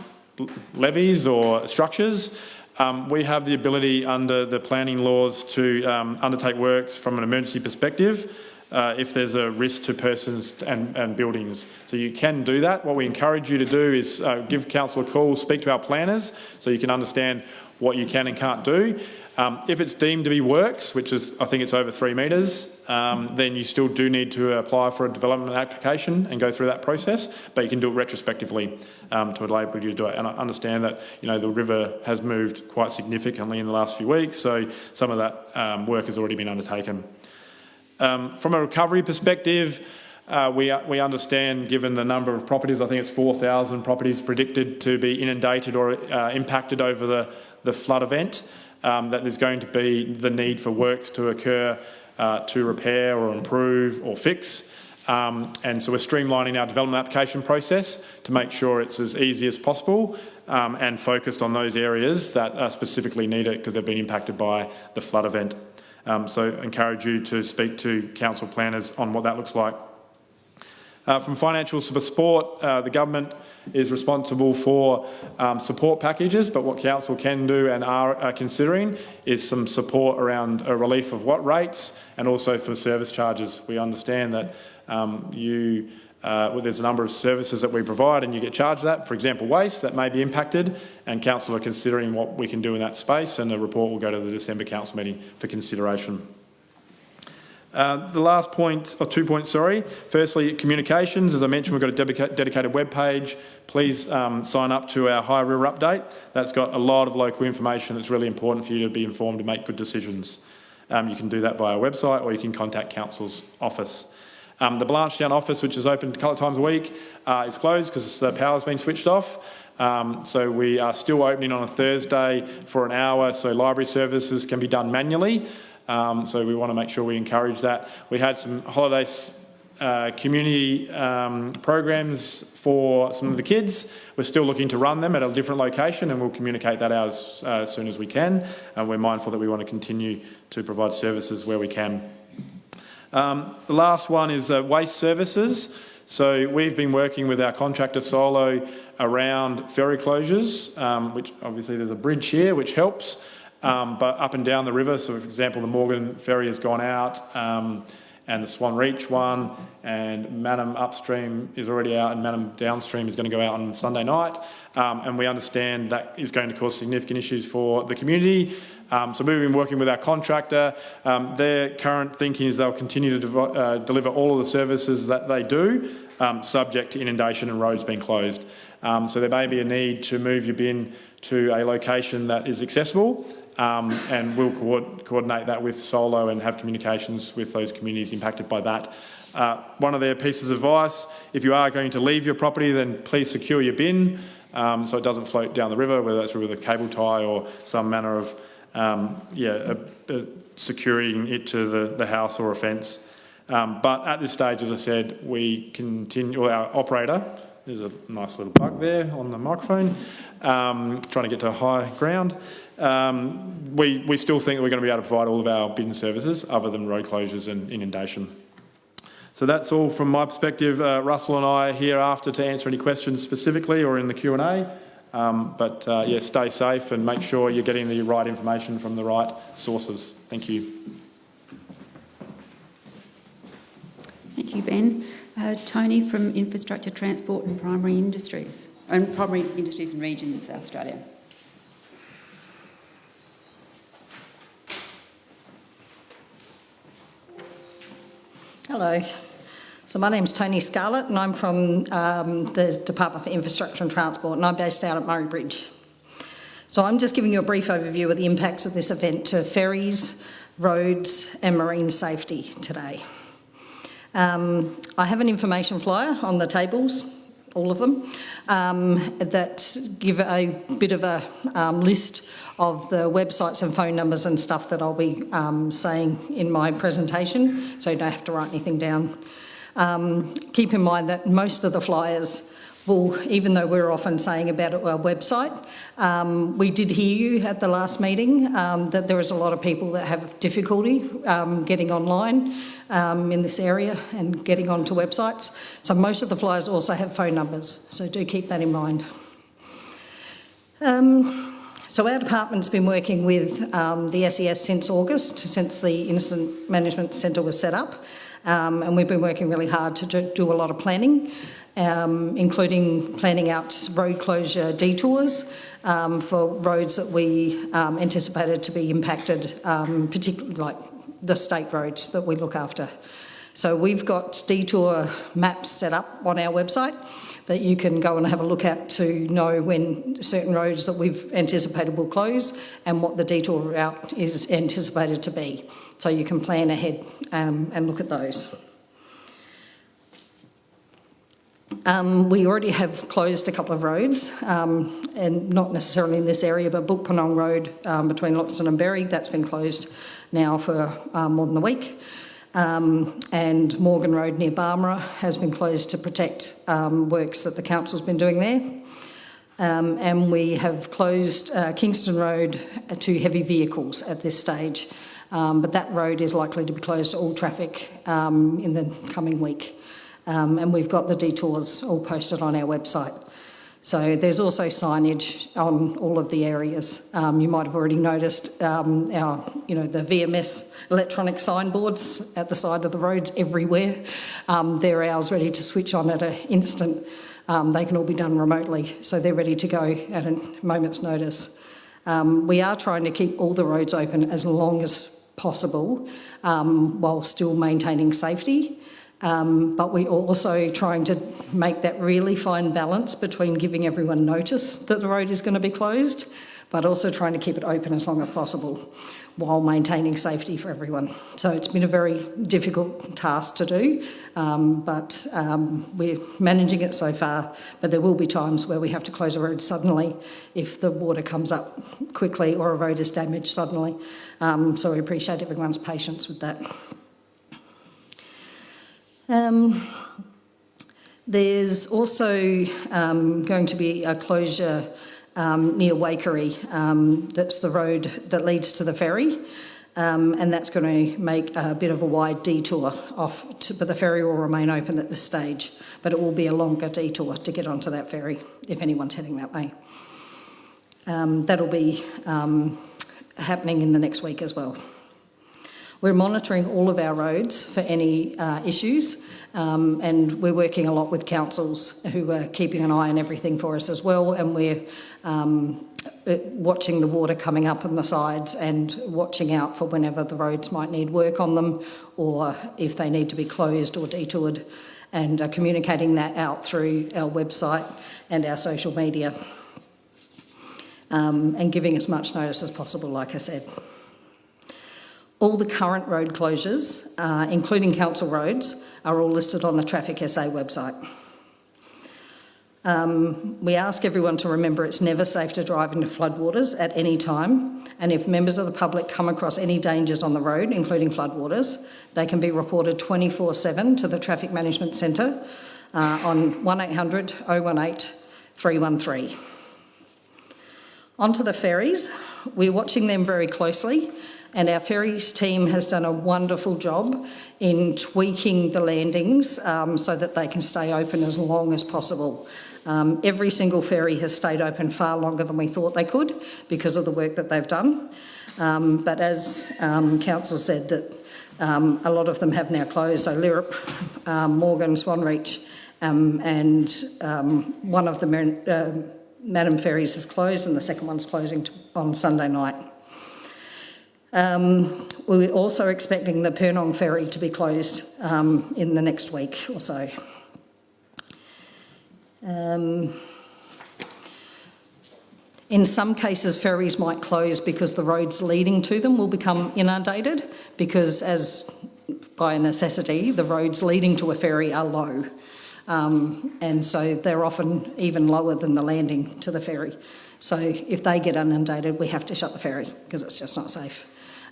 levees or structures. Um, we have the ability under the planning laws to um, undertake works from an emergency perspective uh, if there's a risk to persons and, and, buildings. So you can do that. What we encourage you to do is uh, give council a call, speak to our planners so you can understand what you can and can't do. Um, if it's deemed to be works, which is, I think it's over three metres, um, then you still do need to apply for a development application and go through that process, but you can do it retrospectively um, to enable you to do it. And I understand that, you know, the river has moved quite significantly in the last few weeks, so some of that um, work has already been undertaken. Um, from a recovery perspective, uh, we, we understand, given the number of properties, I think it's 4,000 properties predicted to be inundated or uh, impacted over the, the flood event um, that there's going to be the need for works to occur uh, to repair or improve or fix. Um, and so we're streamlining our development application process to make sure it's as easy as possible um, and focused on those areas that specifically need it because they've been impacted by the flood event. Um, so encourage you to speak to council planners on what that looks like. Uh, from financial support, uh, the government is responsible for um, support packages, but what council can do and are uh, considering is some support around a relief of what rates and also for service charges. We understand that um, you uh, well, there's a number of services that we provide and you get charged that. For example, waste that may be impacted and council are considering what we can do in that space and the report will go to the December council meeting for consideration. Uh, the last point, or two points, sorry. Firstly, communications. As I mentioned, we've got a dedica dedicated web page. Please um, sign up to our High River Update. That's got a lot of local information that's really important for you to be informed and make good decisions. Um, you can do that via website or you can contact Council's office. Um, the Blanchetown office, which is open a couple of times a week, uh, is closed because the power's been switched off. Um, so we are still opening on a Thursday for an hour, so library services can be done manually. Um, so we want to make sure we encourage that. We had some holidays uh, community um, programs for some of the kids. We're still looking to run them at a different location and we'll communicate that out as, uh, as soon as we can. And we're mindful that we want to continue to provide services where we can. Um, the last one is uh, waste services. So we've been working with our contractor Solo around ferry closures, um, which obviously there's a bridge here which helps. Um, but up and down the river, so for example, the Morgan ferry has gone out um, and the Swan Reach one, and Mannum upstream is already out, and Mannum downstream is going to go out on Sunday night. Um, and we understand that is going to cause significant issues for the community. Um, so we've been working with our contractor. Um, their current thinking is they'll continue to uh, deliver all of the services that they do, um, subject to inundation and roads being closed. So there may be a need to move your bin to a location that is accessible, um, and we'll co- coordinate that with Solo and have communications with those communities impacted by that. Uh, one of their pieces of advice, if you are going to leave your property, then please secure your bin um, so it doesn't float down the river, whether that's with a cable tie or some manner of um, yeah, a, a securing it to the, the house or a fence. Um, but at this stage, as I said, we continue, well, our operator, there's a nice little bug there on the microphone, um, trying to get to high ground. Um, we, we still think that we're going to be able to provide all of our bin services other than road closures and inundation. So that's all from my perspective. Uh, Russell and I are here after to answer any questions specifically or in the Q&A. Um, but uh, yeah, stay safe and make sure you're getting the right information from the right sources. Thank you. Thank you, Ben. Uh, Tony from Infrastructure, Transport and Primary Industries, and Primary Industries and Regions, South Australia. Hello. So my name's Tony Scarlett and I'm from um, the Department for Infrastructure and Transport and I'm based out at Murray Bridge. So I'm just giving you a brief overview of the impacts of this event to ferries, roads and marine safety today. Um, I have an information flyer on the tables, all of them, um, that give a bit of a um, list of the websites and phone numbers and stuff that I'll be um, saying in my presentation, so you don't have to write anything down. Um, keep in mind that most of the flyers will, even though we're often saying about our website, um, we did hear you at the last meeting um, that there is a lot of people that have difficulty um, getting online um, in this area and getting onto websites. So most of the flyers also have phone numbers, so do keep that in mind. Um, so our department's been working with um, the SES since August, since the Incident Management Centre was set up, um, and we've been working really hard to do, do a lot of planning, um, including planning out road closure detours um, for roads that we um, anticipated to be impacted, um, particularly like the state roads that we look after. So we've got detour maps set up on our website that you can go and have a look at to know when certain roads that we've anticipated will close and what the detour route is anticipated to be. So you can plan ahead um, and look at those. Um, we already have closed a couple of roads, um, and not necessarily in this area, but Bookpurnong Road um, between Loxton and Berri, that's been closed now for uh, more than a week. Um, and Morgan Road near Barmera has been closed to protect um, works that the council's been doing there. Um, and we have closed uh, Kingston Road to heavy vehicles at this stage. Um, but that road is likely to be closed to all traffic um, in the coming week. Um, and we've got the detours all posted on our website. So there's also signage on all of the areas. Um, you might have already noticed um, our, you know, the VMS electronic signboards at the side of the roads everywhere. Um, they're ours ready to switch on at an instant. Um, they can all be done remotely, so they're ready to go at a moment's notice. Um, we are trying to keep all the roads open as long as possible um, while still maintaining safety. Um, but we're also trying to make that really fine balance between giving everyone notice that the road is going to be closed, but also trying to keep it open as long as possible while maintaining safety for everyone. So it's been a very difficult task to do, um, but um, we're managing it so far. But there will be times where we have to close a road suddenly if the water comes up quickly or a road is damaged suddenly. Um, so we appreciate everyone's patience with that. Um, there's also um, going to be a closure um, near Waikerie. Um, that's the road that leads to the ferry. Um, and that's going to make a bit of a wide detour off, to, but the ferry will remain open at this stage. But it will be a longer detour to get onto that ferry if anyone's heading that way. Um, that'll be happening in the next week as well. We're monitoring all of our roads for any uh, issues um, and we're working a lot with councils who are keeping an eye on everything for us as well and we're um, uh, watching the water coming up on the sides and watching out for whenever the roads might need work on them or if they need to be closed or detoured and communicating that out through our website and our social media um, and giving as much notice as possible, like I said. All the current road closures, uh, including council roads, are all listed on the Traffic SA website. Um, we ask everyone to remember it's never safe to drive into floodwaters at any time, and if members of the public come across any dangers on the road, including floodwaters, they can be reported 24-7 to the Traffic Management Centre uh, on 1800 018 313. Onto the ferries. We're watching them very closely and our ferries team has done a wonderful job in tweaking the landings um, so that they can stay open as long as possible. Um, every single ferry has stayed open far longer than we thought they could because of the work that they've done. Um, but as um, Council said, that um, a lot of them have now closed, so Lyrup, um, Morgan, Swanreach, and one of the uh, Mannum Ferries is closed and the second one's closing on Sunday night. Um, we're also expecting the Purnong ferry to be closed um, in the next week or so. Um, in some cases, ferries might close because the roads leading to them will become inundated because, as by necessity, the roads leading to a ferry are low. Um, and so they're often even lower than the landing to the ferry. So if they get inundated, we have to shut the ferry because it's just not safe.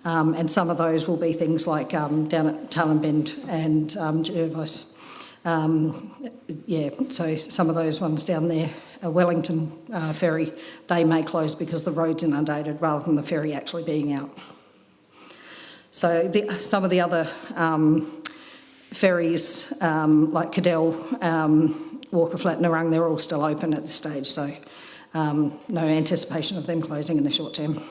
Um, and some of those will be things like um, down at Tailem Bend and um, Jervois. Um, yeah, so some of those ones down there, uh, Wellington uh, ferry, they may close because the road's inundated rather than the ferry actually being out. So the, some of the other um, ferries, um, like Cadell, Walker Flat, Narrung, they're all still open at this stage, so no anticipation of them closing in the short term.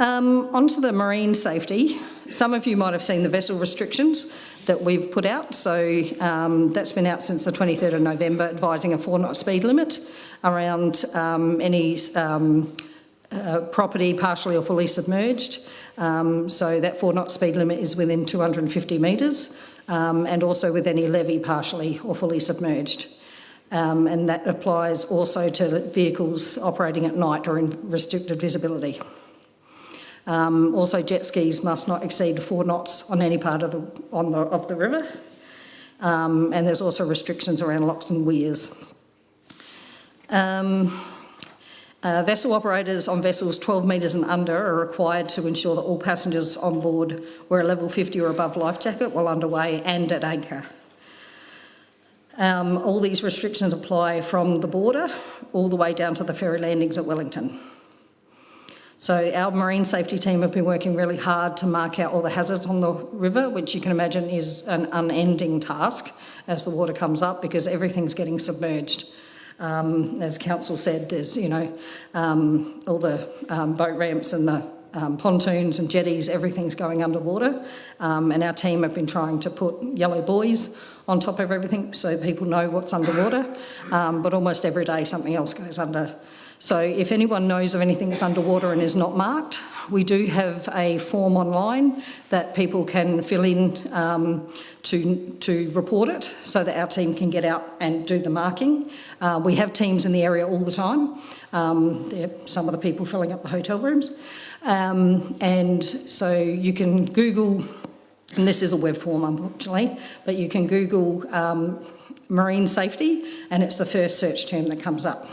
Um, onto the marine safety. Some of you might have seen the vessel restrictions that we've put out. So um, that's been out since the 23rd of November, advising a four knot speed limit around um, any um, uh, property partially or fully submerged. Um, so that four knot speed limit is within 250 metres um, and also with any levee partially or fully submerged. and that applies also to vehicles operating at night or in restricted visibility. Um, also, jet skis must not exceed four knots on any part of the, on the, of the river. Um, and there's also restrictions around locks and weirs. Um, uh, vessel operators on vessels 12 metres and under are required to ensure that all passengers on board wear a level 50 or above life jacket while underway and at anchor. Um, all these restrictions apply from the border all the way down to the ferry landings at Wellington. So our marine safety team have been working really hard to mark out all the hazards on the river, which you can imagine is an unending task as the water comes up because everything's getting submerged. Um, as council said, there's, you know, um, all the um, boat ramps and the um, pontoons and jetties, everything's going underwater. Um, and our team have been trying to put yellow buoys on top of everything so people know what's underwater. Um, but almost every day something else goes under. So if anyone knows of anything that's underwater and is not marked, we do have a form online that people can fill in um, to, to report it so that our team can get out and do the marking. Uh, we have teams in the area all the time. Um, some of the people filling up the hotel rooms. Um, and so you can Google, and this is a web form unfortunately, but you can Google um, marine safety and it's the first search term that comes up.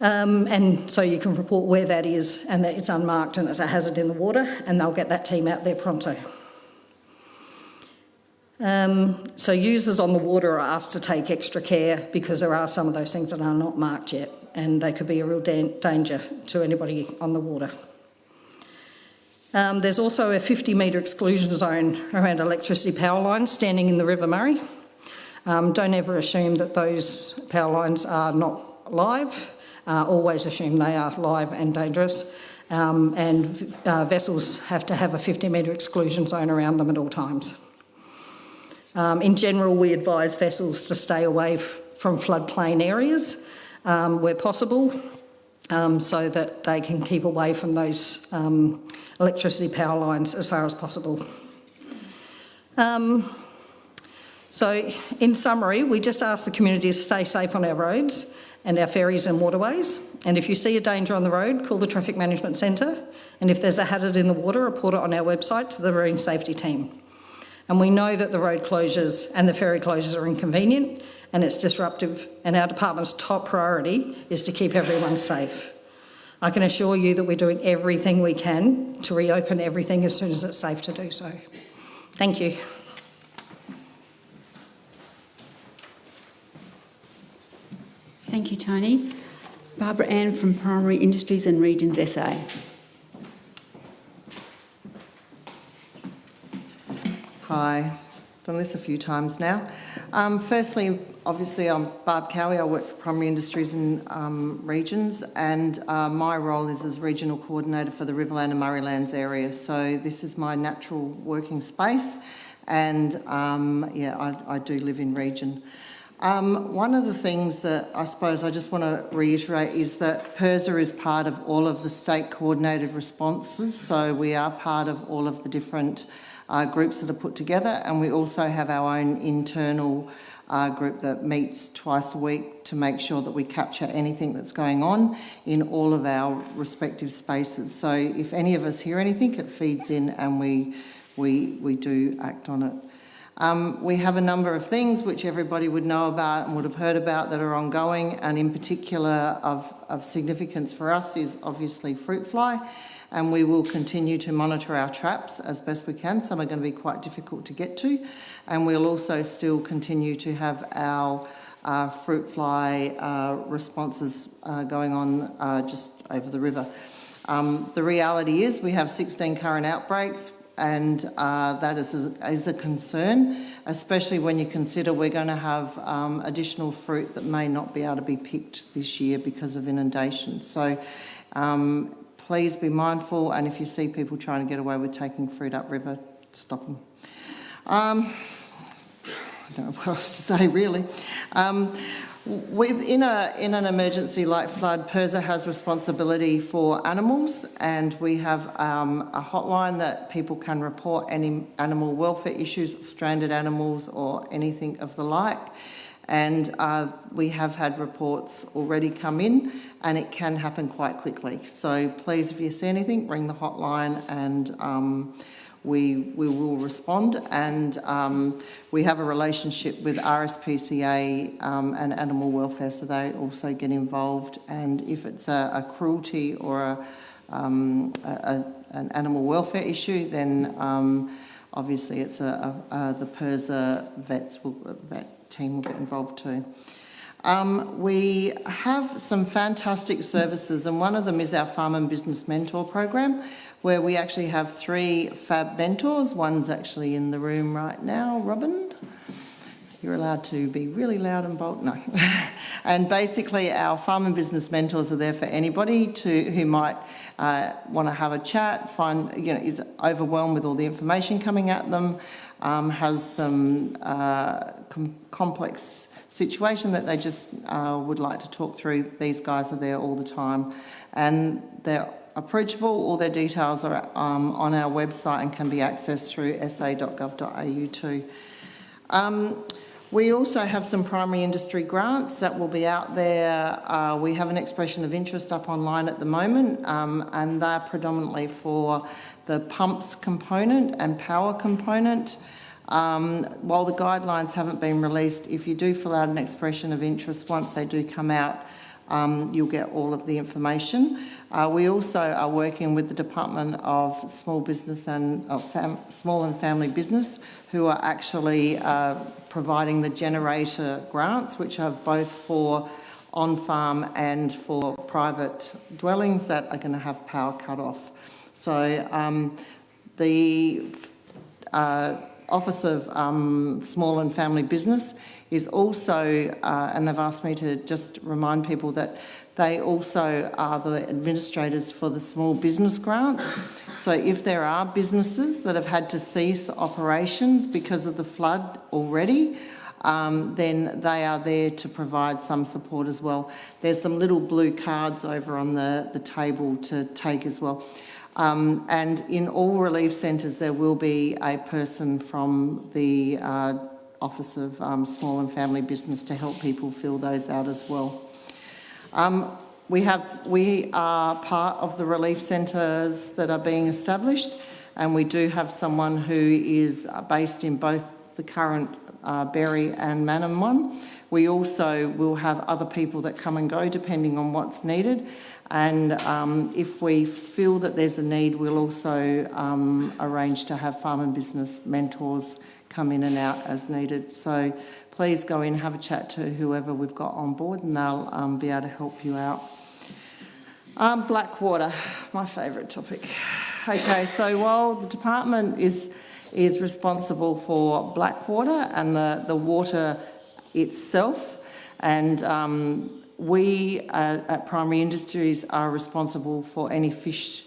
Um, and so you can report where that is and that it's unmarked and it's a hazard in the water and they'll get that team out there pronto. Um, so users on the water are asked to take extra care because there are some of those things that are not marked yet and they could be a real da danger to anybody on the water. Um, there's also a 50 metre exclusion zone around electricity power lines standing in the River Murray. Um, don't ever assume that those power lines are not live uh, always assume they are live and dangerous. um, and uh, vessels have to have a 50 metre exclusion zone around them at all times. Um, in general, we advise vessels to stay away from floodplain areas um, where possible um, so that they can keep away from those um, electricity power lines as far as possible. Um, so, in summary, we just ask the community to stay safe on our roads and our ferries and waterways. And if you see a danger on the road, call the Traffic Management Centre. And if there's a hazard in the water, report it on our website to the Marine Safety Team. And we know that the road closures and the ferry closures are inconvenient and it's disruptive, and our department's top priority is to keep everyone safe. I can assure you that we're doing everything we can to reopen everything as soon as it's safe to do so. Thank you. Thank you, Tony. Barbara Ann from Primary Industries and Regions SA. Hi, done this a few times now. Um, firstly, obviously, I'm Barb Cowie. I work for Primary Industries and um, Regions, and uh, my role is as Regional Coordinator for the Riverland and Murraylands area. So this is my natural working space, and um, yeah, I, I do live in region. Um, one of the things that I suppose I just want to reiterate is that PIRSA is part of all of the state coordinated responses, so we are part of all of the different uh, groups that are put together, and we also have our own internal uh, group that meets twice a week to make sure that we capture anything that's going on in all of our respective spaces. So if any of us hear anything, it feeds in and we, we, we do act on it. Um, we have a number of things which everybody would know about and would have heard about that are ongoing, and in particular of, of significance for us is obviously fruit fly, and we will continue to monitor our traps as best we can. Some are going to be quite difficult to get to, and we'll also still continue to have our uh, fruit fly uh, responses uh, going on uh, just over the river. Um, the reality is we have 16 current outbreaks and uh, that is a, is a concern, especially when you consider we're going to have um, additional fruit that may not be able to be picked this year because of inundation. So um, please be mindful, and if you see people trying to get away with taking fruit upriver, stop them. Um, I don't know <laughs> what else to say really. Within a, in an emergency like flood, PIRSA has responsibility for animals and we have um, a hotline that people can report any animal welfare issues, stranded animals or anything of the like. And uh, we have had reports already come in and it can happen quite quickly. So please, if you see anything, ring the hotline and um, we, we will respond and um, we have a relationship with RSPCA um, and animal welfare so they also get involved and if it's a, a cruelty or a, um, a, an animal welfare issue then um, obviously it's a, the PIRSA vets will, vet team will get involved too. Um, we have some fantastic services and one of them is our Farm and Business Mentor program where we actually have three fab mentors. One's actually in the room right now, Robin. You're allowed to be really loud and bold. No. <laughs> and basically, our farm and business mentors are there for anybody to who might uh, want to have a chat, find you know is overwhelmed with all the information coming at them, um, has some uh, com complex situation that they just uh, would like to talk through. These guys are there all the time, and they're approachable. All their details are um, on our website and can be accessed through sa.gov.au too. Um, we also have some primary industry grants that will be out there. Uh, we have an expression of interest up online at the moment um, and they're predominantly for the pumps component and power component. Um, while the guidelines haven't been released, if you do fill out an expression of interest, once they do come out, um, you'll get all of the information. Uh, we also are working with the Department of Small Business and uh, Small and Family Business, who are actually uh, providing the generator grants, which are both for on-farm and for private dwellings that are going to have power cut off. So um, the uh, Office of um, Small and Family Business is also, uh, and they've asked me to just remind people that they also are the administrators for the small business grants. So if there are businesses that have had to cease operations because of the flood already, um, then they are there to provide some support as well. There's some little blue cards over on the, the table to take as well. Um, and in all relief centres, there will be a person from the uh, Office of um, Small and Family Business to help people fill those out as well. Um, we, have, we are part of the relief centres that are being established and we do have someone who is based in both the current uh, Berri and Mannum one. We also will have other people that come and go depending on what's needed and um, if we feel that there's a need we'll also um, arrange to have farm and business mentors come in and out as needed. So please go in, have a chat to whoever we've got on board and they'll um, be able to help you out. Um, Blackwater, my favourite topic. Okay, so while the department is is responsible for Blackwater and the, the water itself, and um, we uh, at Primary Industries are responsible for any fish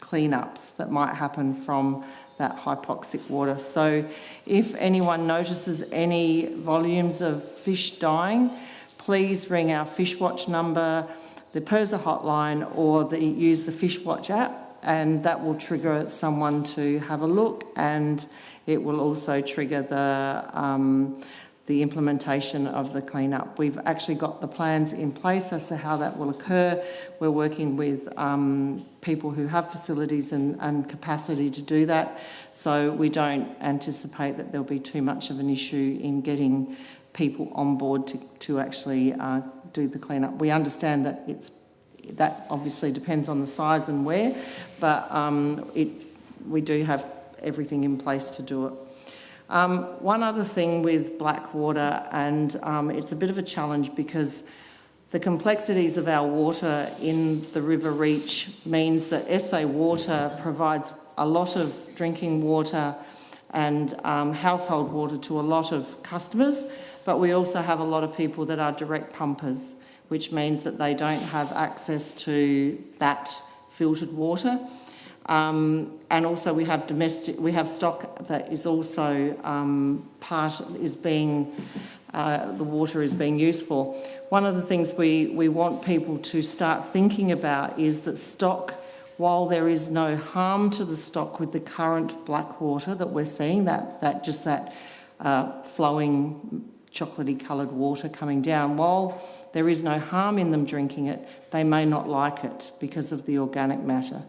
cleanups that might happen from that hypoxic water. So if anyone notices any volumes of fish dying, please ring our Fishwatch number, the PIRSA hotline, or the, use the Fishwatch app and that will trigger someone to have a look and it will also trigger the um, the implementation of the cleanup. We've actually got the plans in place as to how that will occur. We're working with um, people who have facilities and, and, capacity to do that, so we don't anticipate that there'll be too much of an issue in getting people on board to, to actually uh, do the cleanup. We understand that it's that obviously depends on the size and where, but um, it, we do have everything in place to do it. Um, one other thing with Blackwater, and um, it's a bit of a challenge because the complexities of our water in the River Reach means that SA Water provides a lot of drinking water and um, household water to a lot of customers, but we also have a lot of people that are direct pumpers, which means that they don't have access to that filtered water. Um, and also we have domestic, we have stock that is also um, part, is being, uh, the water is being used for. One of the things we, we want people to start thinking about is that stock, while there is no harm to the stock with the current black water that we're seeing, that, that just that uh, flowing chocolatey coloured water coming down, while there is no harm in them drinking it, they may not like it because of the organic matter.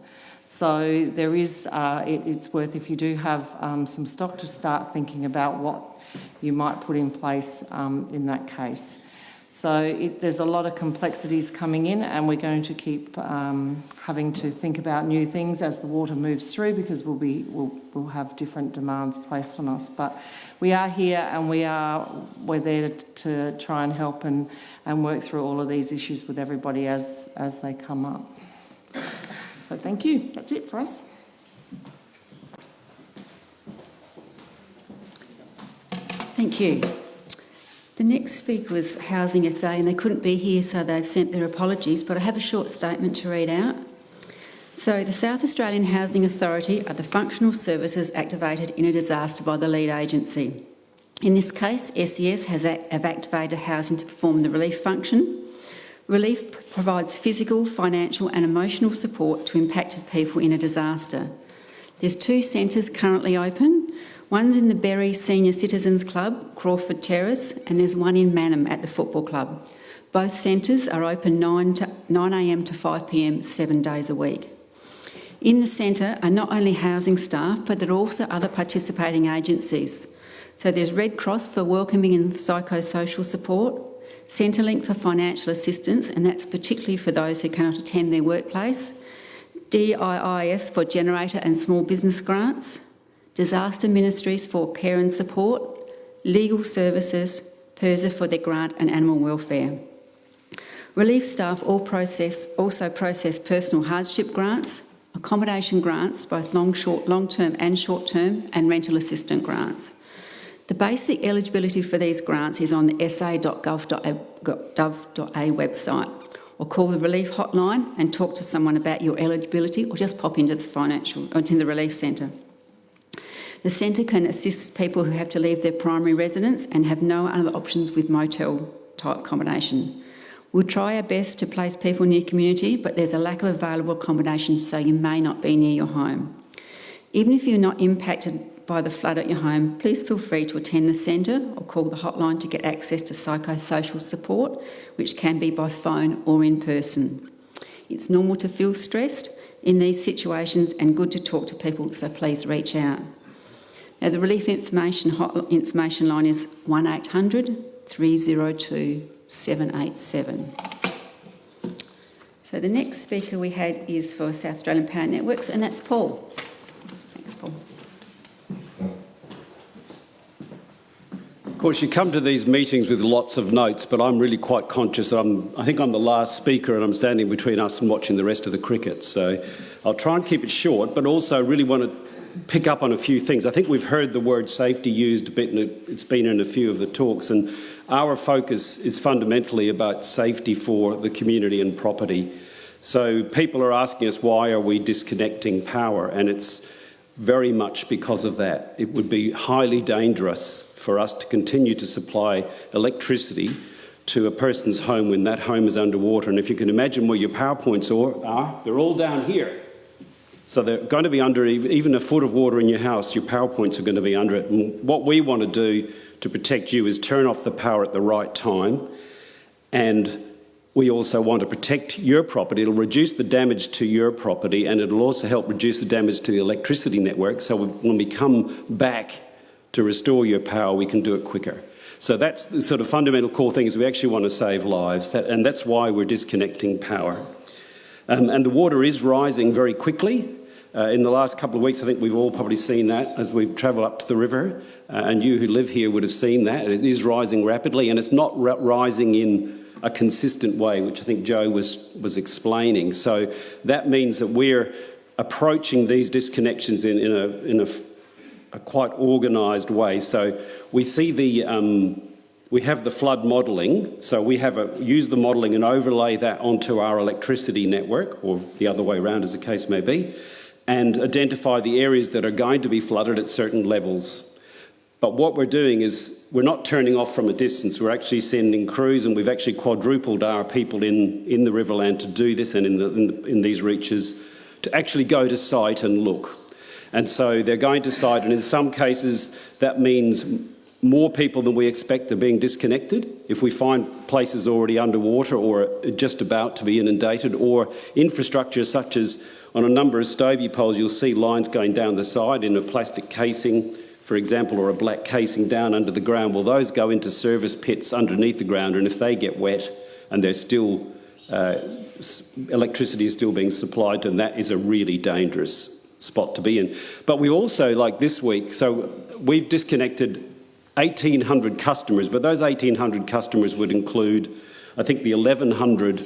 So there is, uh, it, it's worth, if you do have um, some stock, to start thinking about what you might put in place um, in that case. So it, there's a lot of complexities coming in and we're going to keep um, having to think about new things as the water moves through because we'll, be, we'll, we'll have different demands placed on us. But we are here and we are, we're there to, to try and help and, and work through all of these issues with everybody as, as they come up. So thank you. That's it for us. Thank you. The next speaker was Housing SA and they couldn't be here so they've sent their apologies but I have a short statement to read out. So the South Australian Housing Authority are the functional services activated in a disaster by the lead agency. In this case, SES has have activated housing to perform the relief function Relief provides physical, financial and emotional support to impacted people in a disaster. There's two centres currently open. One's in the Berri Senior Citizens Club, Crawford Terrace, and there's one in Mannum at the Football Club. Both centres are open 9am to, 9 to 5pm, seven days a week. In the centre are not only housing staff, but there are also other participating agencies. So there's Red Cross for welcoming and psychosocial support, Centrelink for financial assistance, and that's particularly for those who cannot attend their workplace, DIIS for generator and small business grants, Disaster Ministries for care and support, Legal Services, PIRSA for their grant and animal welfare. Relief staff all process, also process personal hardship grants, accommodation grants, both long, long-term and short-term, and rental assistance grants. The basic eligibility for these grants is on the sa.gov.au website or call the relief hotline and talk to someone about your eligibility or just pop into the financial or into the relief centre. The centre can assist people who have to leave their primary residence and have no other options with motel type accommodation. We'll try our best to place people near community, but there's a lack of available accommodation, so you may not be near your home. Even if you're not impacted by the flood at your home, please feel free to attend the centre or call the hotline to get access to psychosocial support, which can be by phone or in person. It's normal to feel stressed in these situations and good to talk to people, so please reach out. Now, the relief information, hot, information line is 1800 302 787. So the next speaker we had is for South Australian Power Networks, and that's Paul. Thanks, Paul. Of course, you come to these meetings with lots of notes, but I'm really quite conscious that I'm, I think I'm the last speaker and I'm standing between us and watching the rest of the cricket. So I'll try and keep it short, but also really want to pick up on a few things. I think we've heard the word safety used a bit, and it's been in a few of the talks, and our focus is fundamentally about safety for the community and property. So people are asking us why are we disconnecting power, and it's very much because of that. It would be highly dangerous for us to continue to supply electricity to a person's home when that home is underwater. And if you can imagine where your power points are, they're all down here. So they're going to be under even a foot of water in your house, your power points are going to be under it. And what we want to do to protect you is turn off the power at the right time. And we also want to protect your property. It'll reduce the damage to your property and it'll also help reduce the damage to the electricity network. So when we come back to restore your power, we can do it quicker. So that's the sort of fundamental core thing is we actually want to save lives, that, and that's why we're disconnecting power. Um, and the water is rising very quickly. Uh, in the last couple of weeks, I think we've all probably seen that as we've travelled up to the river, uh, and you who live here would have seen that. It is rising rapidly, and it's not rising in a consistent way, which I think Joe was, was explaining. So that means that we're approaching these disconnections in, in, a, in a a quite organised way. So we see the, um, we have the flood modelling, so we have a, use the modelling and overlay that onto our electricity network, or the other way around as the case may be, and identify the areas that are going to be flooded at certain levels. But what we're doing is we're not turning off from a distance, we're actually sending crews and we've actually quadrupled our people in, in the Riverland to do this and in, the, in, the, in these reaches to actually go to site and look. And so they're going to site, and in some cases, that means more people than we expect are being disconnected. If we find places already underwater or just about to be inundated, or infrastructure such as on a number of Stobie poles, you'll see lines going down the side in a plastic casing, for example, or a black casing down under the ground. Well, those go into service pits underneath the ground, and if they get wet and there's still uh, electricity is still being supplied them, that is a really dangerous spot to be in. But we also, like this week, so we've disconnected 1,800 customers, but those 1,800 customers would include, I think, the 1,100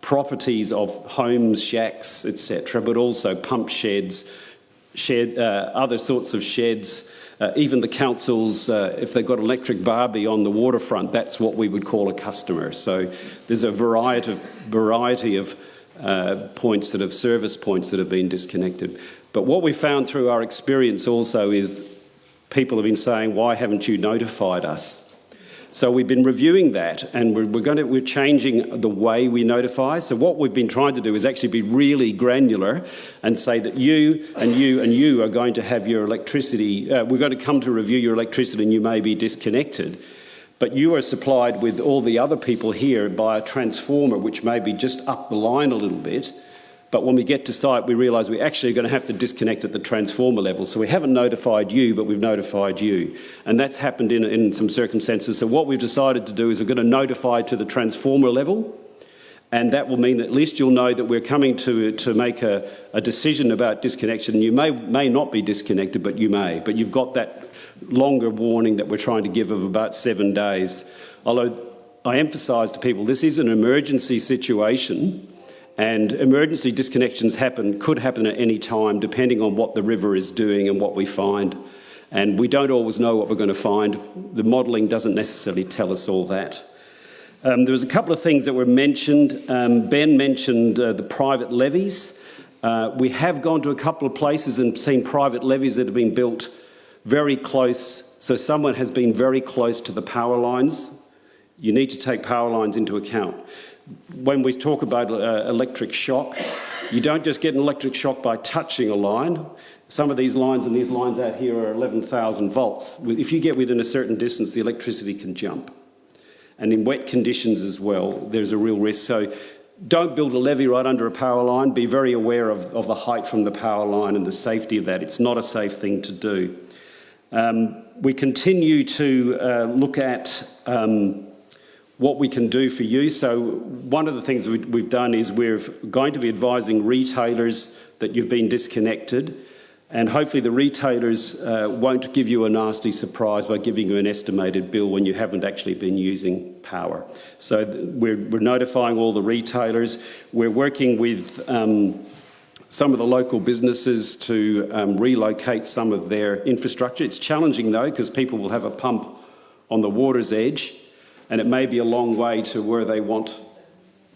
properties of homes, shacks, etc., but also pump sheds, shed, uh, other sorts of sheds. Uh, even the councils, uh, if they've got electric barbie on the waterfront, that's what we would call a customer. So there's a variety of, variety of uh, points that have service points that have been disconnected. But what we found through our experience also is people have been saying, why haven't you notified us? So we've been reviewing that and we're, we're, going to, we're changing the way we notify. So what we've been trying to do is actually be really granular and say that you and you and you are going to have your electricity, uh, we're going to come to review your electricity and you may be disconnected. But you are supplied with all the other people here by a transformer which may be just up the line a little bit but when we get to site, we realise we're actually going to have to disconnect at the transformer level. So we haven't notified you, but we've notified you. And that's happened in, in some circumstances. So what we've decided to do is we're going to notify to the transformer level. And that will mean that at least you'll know that we're coming to, to make a, a decision about disconnection. You may, may not be disconnected, but you may. But you've got that longer warning that we're trying to give of about seven days. Although I emphasise to people, this is an emergency situation And emergency disconnections happen, could happen at any time, depending on what the river is doing and what we find. And we don't always know what we're going to find. The modelling doesn't necessarily tell us all that. Um, there was a couple of things that were mentioned. Um, ben mentioned uh, the private levees. Uh, we have gone to a couple of places and seen private levees that have been built very close. So someone has been very close to the power lines. You need to take power lines into account. When we talk about uh, electric shock, you don't just get an electric shock by touching a line. Some of these lines and these lines out here are 11,000 volts. If you get within a certain distance, the electricity can jump. And in wet conditions as well, there's a real risk. So don't build a levee right under a power line. Be very aware of, of the height from the power line and the safety of that. It's not a safe thing to do. Um, we continue to uh, look at um, what we can do for you. So one of the things we, we've done is we're going to be advising retailers that you've been disconnected and hopefully the retailers uh, won't give you a nasty surprise by giving you an estimated bill when you haven't actually been using power. So we're, we're notifying all the retailers. We're working with um, some of the local businesses to um, relocate some of their infrastructure. It's challenging though because people will have a pump on the water's edge and it may be a long way to where they want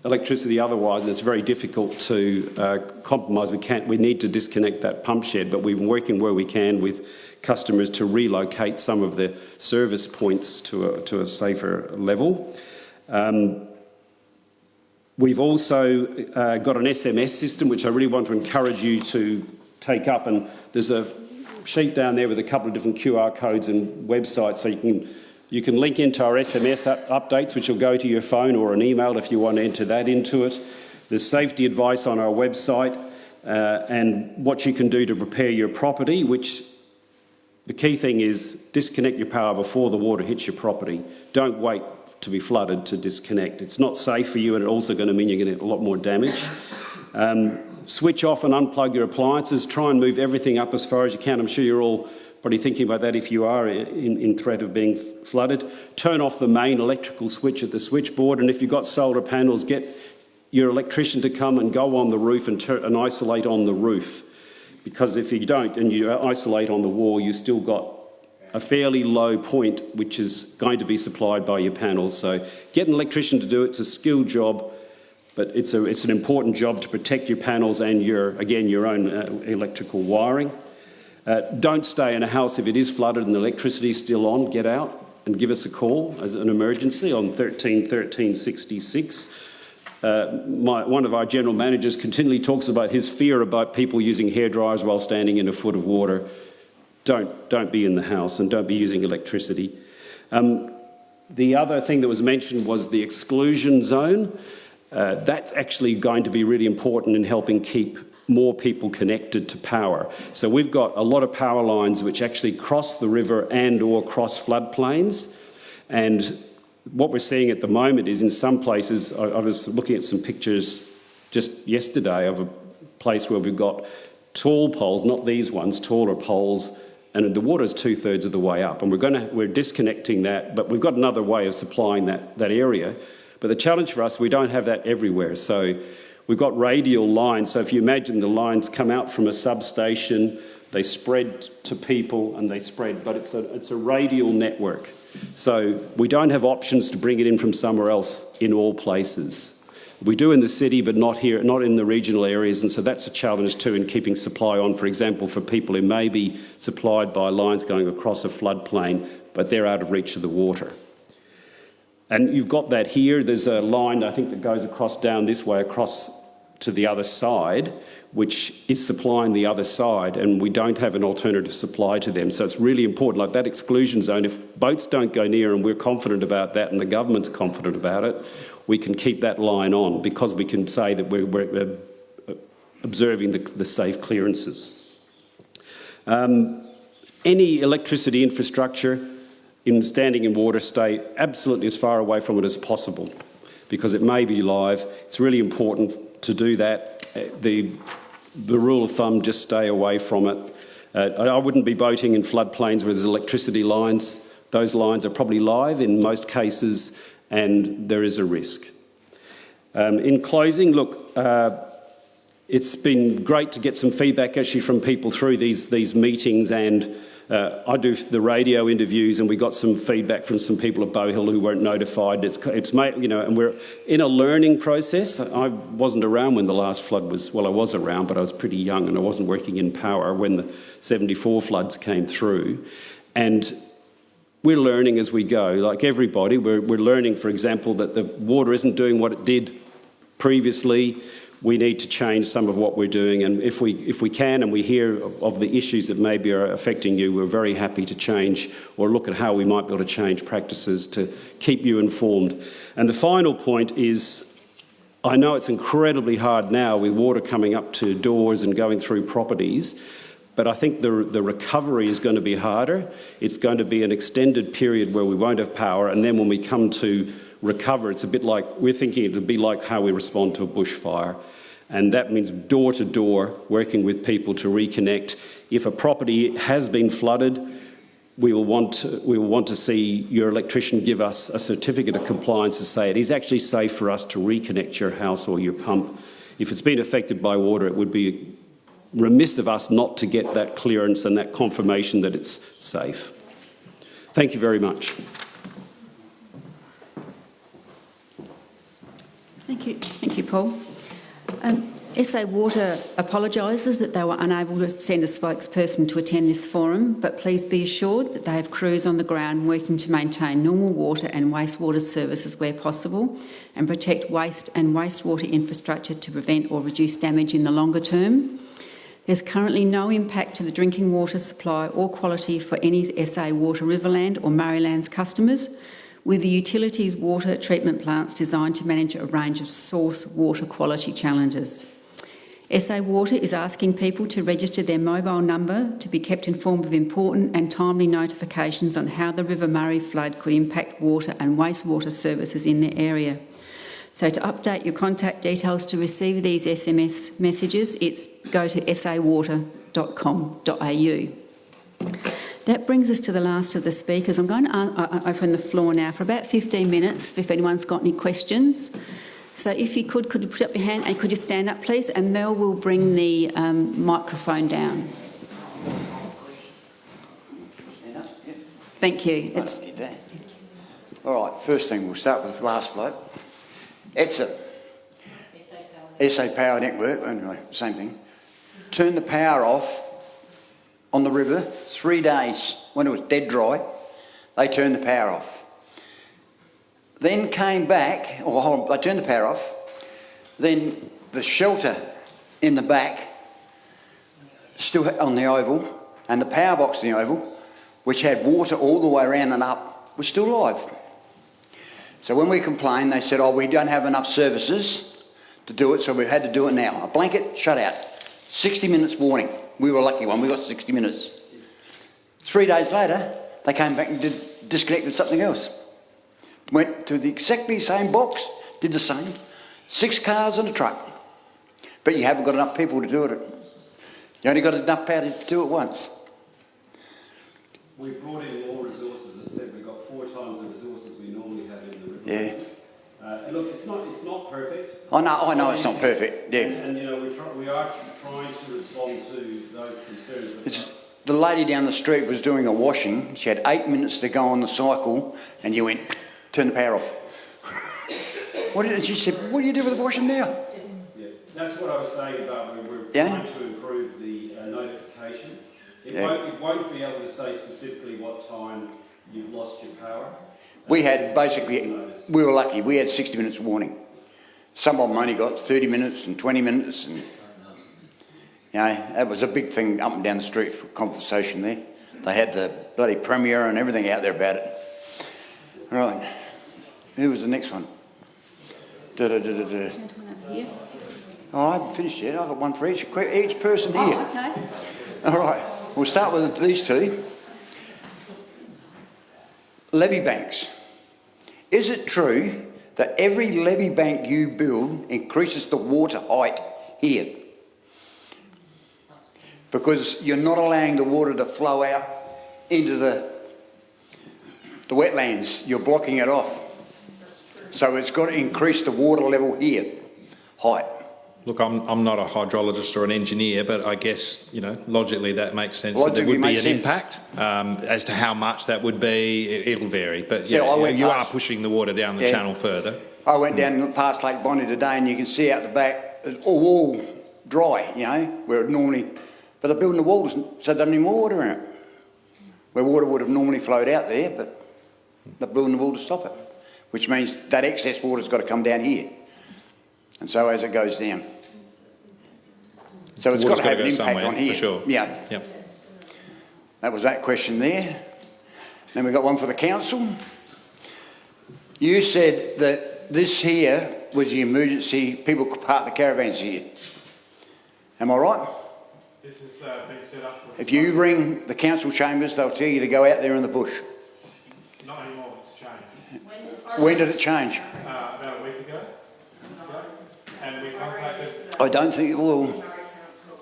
electricity otherwise, and it's very difficult to uh, compromise. We, can't, we need to disconnect that pump shed, but we've been working where we can with customers to relocate some of the service points to a, to a safer level. Um, we've also uh, got an SMS system, which I really want to encourage you to take up, and there's a sheet down there with a couple of different QR codes and websites so you can you can link into our SMS updates, which will go to your phone or an email if you want to enter that into it. There's safety advice on our website uh, and what you can do to prepare your property, which the key thing is disconnect your power before the water hits your property. Don't wait to be flooded to disconnect. It's not safe for you and it's also going to mean you're going to get a lot more damage. Um, switch off and unplug your appliances. Try and move everything up as far as you can. I'm sure you're all probably thinking about that if you are in, in threat of being flooded. Turn off the main electrical switch at the switchboard and if you've got solar panels, get your electrician to come and go on the roof and, and isolate on the roof. Because if you don't and you isolate on the wall, you've still got a fairly low point which is going to be supplied by your panels. So get an electrician to do it. It's a skilled job, but it's, a, it's an important job to protect your panels and your, again, your own uh, electrical wiring. Uh, don't stay in a house if it is flooded and the electricity is still on. Get out and give us a call as an emergency on 13 13 66. Uh, my, one of our general managers continually talks about his fear about people using hair dryers while standing in a foot of water. Don't, don't be in the house and don't be using electricity. Um, the other thing that was mentioned was the exclusion zone. Uh, that's actually going to be really important in helping keep more people connected to power. So we've got a lot of power lines which actually cross the river and or cross floodplains. And what we're seeing at the moment is in some places, I, I was looking at some pictures just yesterday of a place where we've got tall poles, not these ones, taller poles, and the water is two thirds of the way up. And we're to, we're disconnecting that, but we've got another way of supplying that, that area. But the challenge for us, we don't have that everywhere. So We've got radial lines, so if you imagine the lines come out from a substation, they spread to people and they spread, but it's a, it's a radial network. So we don't have options to bring it in from somewhere else in all places. We do in the city, but not here, not in the regional areas, and so that's a challenge too in keeping supply on, for example, for people who may be supplied by lines going across a floodplain, but they're out of reach of the water. And you've got that here. There's a line, I think, that goes across down this way, across to the other side, which is supplying the other side, and we don't have an alternative supply to them. So it's really important, like that exclusion zone, if boats don't go near and we're confident about that and the government's confident about it, we can keep that line on because we can say that we're, we're observing the, the, safe clearances. Um, any electricity infrastructure in standing in water, stay absolutely as far away from it as possible because it may be live. It's really important to do that. The, the rule of thumb, just stay away from it. Uh, I wouldn't be boating in floodplains where there's electricity lines. Those lines are probably live in most cases and there is a risk. Um, in closing, look, uh, it's been great to get some feedback actually from people through these, these meetings and uh, I do the radio interviews and we got some feedback from some people at Bowhill who weren't notified. It's, it's made, you know, and we're in a learning process. I wasn't around when the last flood was, well, I was around, but I was pretty young and I wasn't working in power when the 74 floods came through. And we're learning as we go, like everybody. We're, we're learning, for example, that the water isn't doing what it did previously we need to change some of what we're doing. And if we, if we can and we hear of the issues that maybe are affecting you, we're very happy to change or look at how we might be able to change practices to keep you informed. And the final point is I know it's incredibly hard now with water coming up to doors and going through properties, but I think the, the recovery is going to be harder. It's going to be an extended period where we won't have power, and then when we come to recover, it's a bit like, we're thinking it would be like how we respond to a bushfire. And that means door to door, working with people to reconnect. If a property has been flooded, we will want to, we will want to see your electrician give us a certificate of compliance to say it is actually safe for us to reconnect your house or your pump. If it's been affected by water, it would be remiss of us not to get that clearance and that confirmation that it's safe. Thank you very much. Thank you. Thank you, Paul. Um, SA Water apologises that they were unable to send a spokesperson to attend this forum, but please be assured that they have crews on the ground working to maintain normal water and wastewater services where possible and protect waste and wastewater infrastructure to prevent or reduce damage in the longer term. There's currently no impact to the drinking water supply or quality for any SA Water Riverland or Murraylands customers, with the utilities water treatment plants designed to manage a range of source water quality challenges. SA Water is asking people to register their mobile number to be kept informed of important and timely notifications on how the River Murray flood could impact water and wastewater services in their area. So to update your contact details to receive these SMS messages, it's go to sawater.com.au. That brings us to the last of the speakers. I'm going to open the floor now for about 15 minutes if anyone's got any questions. So if you could, could you put up your hand and could you stand up, please? And Mel will bring the um, microphone down. Thank you. It's, All right, first thing, we'll start with the last bloke. It's a SA Power Network, anyway, same thing. Turn the power off on the river, three days when it was dead dry, they turned the power off. Then came back, or on, they turned the power off, then the shelter in the back, still on the oval, and the power box in the oval, which had water all the way around and up, was still live. So when we complained, they said, oh, we don't have enough services to do it, so we've had to do it now. A blanket shut out. 60 minutes warning. We were lucky one, we got 60 minutes. Three days later, they came back and did, disconnected something else. Went to the exactly same box, did the same. Six cars and a truck. But you haven't got enough people to do it. You only got enough power to do it once. We brought in more resources. I said, we've got four times the resources we normally have in the river. Yeah. Uh, look, it's not, it's not perfect. I know, I know it's not perfect, yeah. And, and you know, we, try, we are trying to respond to those concerns. It's, the lady down the street was doing a washing. She had eight minutes to go on the cycle, and you went, turn the power off. <laughs> what did she said? What do you do with the washing now? Yeah, that's what I was saying about we we're Yeah. trying to improve the uh, notification. It, Yeah. won't, it won't be able to say specifically what time you've lost your power. We had basically, we were lucky. We had 60 minutes warning. Some of them only got 30 minutes and 20 minutes, and you know that was a big thing up and down the street for conversation there. They had the bloody premier and everything out there about it. Right, who was the next one? Da, da, da, da, da. Oh, I haven't finished yet. I've got one for each, each person here. Oh, okay. All right, we'll start with these two. Levee banks. Is it true that every levee bank you build increases the water height here? Because you're not allowing the water to flow out into the, the wetlands. You're blocking it off. So it's got to increase the water level here, height. Look, I'm, I'm not a hydrologist or an engineer, but I guess, you know, logically that makes sense that there would be an sense. impact. Um, as to how much that would be, it- it'll vary, but Yeah, I you, you are pushing the water down the Yeah. channel further. I went down past Lake Bonney today and you can see out the back, it's all, all dry, you know, where it normally, but they're building the walls, so there's no more water in it. Where water would have normally flowed out there, but they're building the wall to stop it, which means that excess water's got to come down here. And so as it goes down. So it's got to have an impact on here. Sure. Yeah, Yep. that was that question there. Then we got one for the council. You said that this here was the emergency, people could park the caravans here. Am I right? This is uh, being set up for... If you ring the council chambers, they'll tell you to go out there in the bush. Not anymore, it's changed. When did it change? Uh, about a week ago. And we contacted... I don't think it will. Murray <laughs> Council,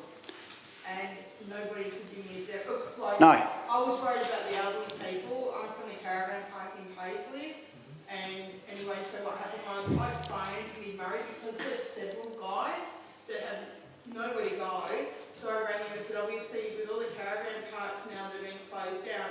and nobody could give me a dep- look, like, No. I was worried about the elderly people, I'm from the caravan park in Paisley, and anyway, so what happened was I phoned Mid Murray because there's several guys that have nowhere to go, so I rang him and said, obviously with all the caravan parks now that are being closed down,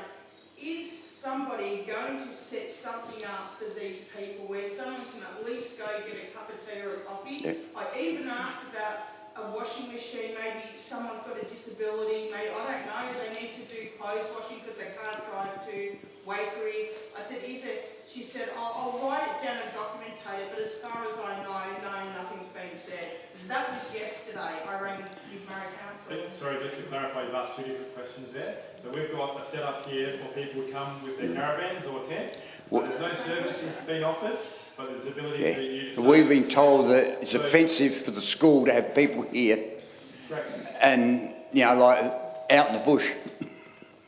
is somebody going to set something up for these people where someone can at least go get a cup of tea or a coffee? Yeah. I even asked about a washing machine, maybe someone's got a disability, maybe, I don't know, they need to do clothes washing because they can't drive to Waikerie. I said, is it, she said, I'll, I'll write it down and documentate it, but as far as I know, no, nothing's been said. That was yesterday, I rang Mid Murray Council. Sorry, just to clarify, you've asked two different questions there. So we've got a setup here for people to come with their caravans or tents. There's no services being offered, but there's ability Yeah. to... So We've been told that it's offensive for the school to have people here Correct. and, you know, like out in the bush.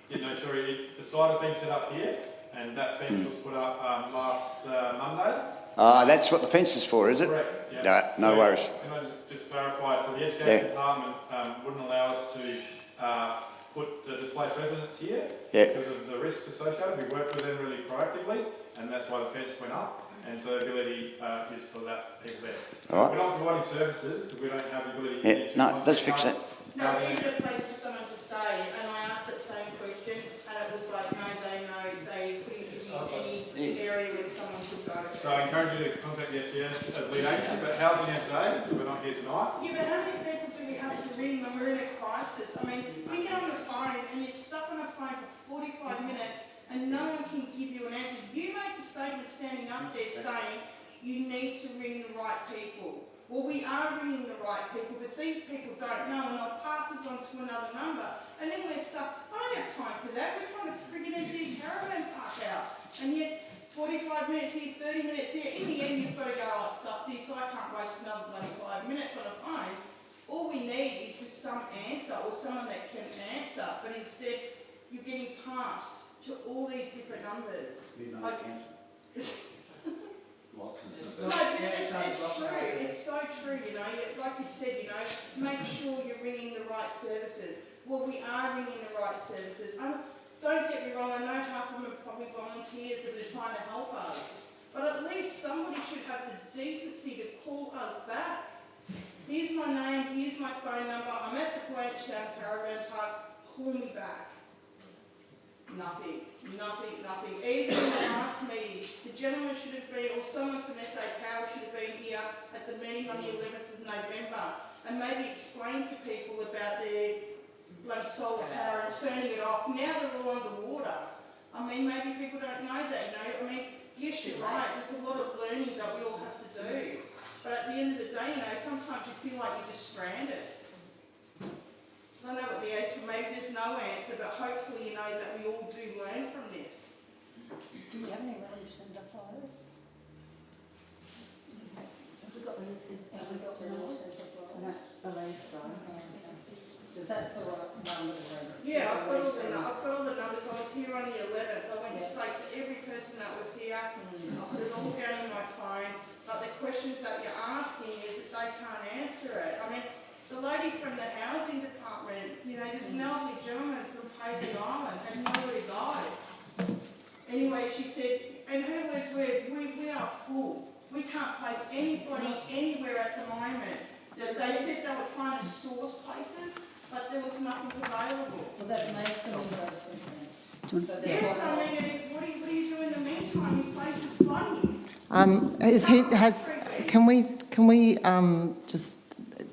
Yeah, no, sorry, the site has been set up here, and that fence was put up um, last uh, Monday. Ah, that's what the fence is for, is it? Correct, yeah. No, no So, worries. Can I just- just clarify, so the Yeah. education department um, wouldn't allow us to uh, put uh, displaced residents here Yeah. because of the risks associated. We worked with them really proactively, and that's why the fence went up, and so the ability uh, is for that people there. All right. We're not providing services because we don't have the ability Yeah, to... no, let's fix that. No, we needed a place for someone to stay, and I asked that same question, and it was like, no, they know, they couldn't give me any area where someone could go. So I encourage you to contact the SES as uh, lead agency, but Housing SA, we're not here tonight. Yeah, but how many people do we have to ring when we're in a crisis? I mean, we get on the phone and you're stuck on the phone for forty-five minutes and no one can give you an answer. You make the statement standing up there saying you need to ring the right people. Well, we are ringing the right people, but these people don't know and they'll pass us on to another number. And then we're stuck, I don't have time for that, we're trying to friggin' empty a caravan park out. And yet, forty-five minutes here, thirty minutes here, in the end, you've got to go, oh, stuff this, I can't waste another bloody five minutes on a phone. All we need is just some answer or someone that can answer, but instead, you're getting passed to all these different numbers. Like- <laughs> No, but it's, it's true, it's so true, you know, like you said, you know, make sure you're ringing the right services. Well, we are ringing the right services, and don't get me wrong, I know half of them are probably volunteers that are trying to help us, but at least somebody should have the decency to call us back. Here's my name, here's my phone number, I'm at the Blanchard Caravan Park, call me back. Nothing, nothing, nothing. Even in the last meeting, the gentleman should have been, or someone from SA Power should have been here at the meeting on the eleventh of November and maybe explain to people about their bloody solar power and turning it off. Now they're all underwater. I mean, maybe people don't know that, you know, I mean, yes, you're right, there's a lot of learning that we all have to do. But at the end of the day, you know, sometimes you feel like you're just stranded. I don't know what the answer, maybe there's no answer, but hopefully you know that we all do learn from this. Do we have any relief centre flyers? Have we got relief centre? Have we got relief centre flyers? I don't believe so. Because that's the right number to ring. Yeah, I've got all the, nu- I've got all the numbers, I was here on the eleventh, I went straight to every person that was here, I mm. put it all down in my phone, but the questions that you're asking is that they can't answer it. I mean, the lady from the housing department, you know, this mm. elderly gentleman from Paisley Island had to go. Anyway, she said, and her words were, we, we are full. We can't place anybody anywhere at the moment. They said they were trying to source places, but there was nothing available. Well, that makes them inroads since then. So Yeah, I mean, and what do you, what do you do in the meantime? This place is flooding. Um, is he, has, can we, can we, um, just,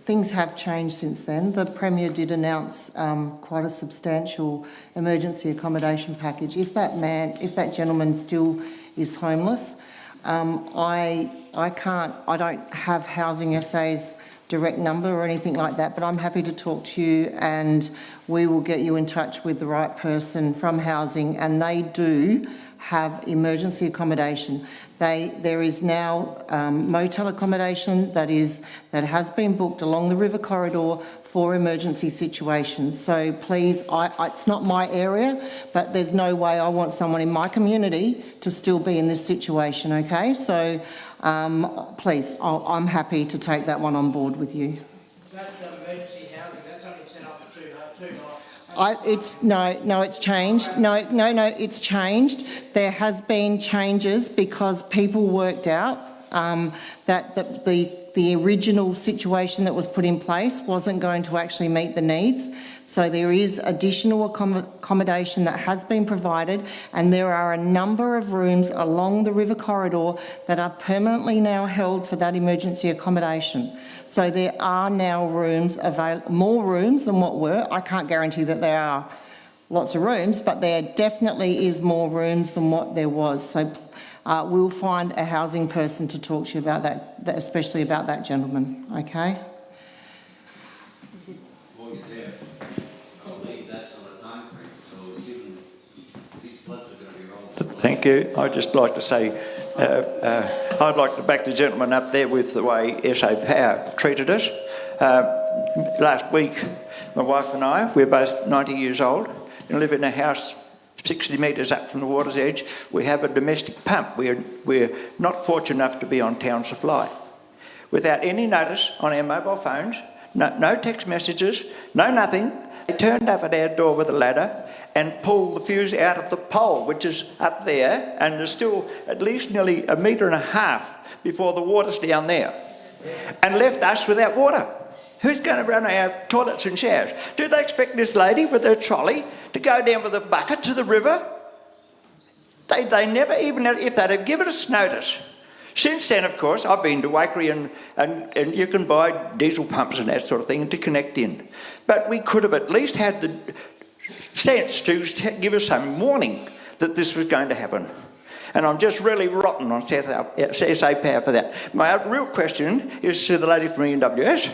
things have changed since then. The Premier did announce, um, quite a substantial emergency accommodation package. If that man, if that gentleman still is homeless, um, I, I can't, I don't have Housing SA's direct number or anything like that, but I'm happy to talk to you and we will get you in touch with the right person from housing. And they do have emergency accommodation. They, there is now um, motel accommodation that is that has been booked along the river corridor for emergency situations. So please, I, I, it's not my area, but there's no way I want someone in my community to still be in this situation. Okay, so um, please, I'll, I'm happy to take that one on board with you. That's not emergency housing, that's only set up for two, two nights. I, it's, no, no, it's changed. No, no, no, it's changed. There has been changes because people worked out um, that the, the, the original situation that was put in place wasn't going to actually meet the needs. So there is additional accommodation that has been provided and there are a number of rooms along the river corridor that are permanently now held for that emergency accommodation. So there are now rooms available, more rooms than what were. I can't guarantee that there are lots of rooms, but there definitely is more rooms than what there was. So uh, we'll find a housing person to talk to you about that, that especially about that gentleman, okay? While you're there, I believe that's on a time frame, so given these floods are going to be rolling. Thank you. I'd just like to say, uh, uh, I'd like to back the gentleman up there with the way SA Power treated us. Uh, last week, my wife and I, we're both 90 years old and live in a house 60 metres up from the water's edge. We have a domestic pump. We're, we're not fortunate enough to be on town supply. Without any notice on our mobile phones, no, no text messages, no nothing, they turned up at our door with a ladder and pulled the fuse out of the pole, which is up there, and there's still at least nearly a metre and a half before the water's down there, and left us without water. Who's going to run our toilets and showers? Do they expect this lady with her trolley to go down with a bucket to the river? They, they never even, if they'd have given us notice. Since then, of course, I've been to Waikerie and, and, and you can buy diesel pumps and that sort of thing to connect in. But we could have at least had the sense to give us some warning that this was going to happen. And I'm just really rotten on SA Power for that. My real question is to the lady from EWS.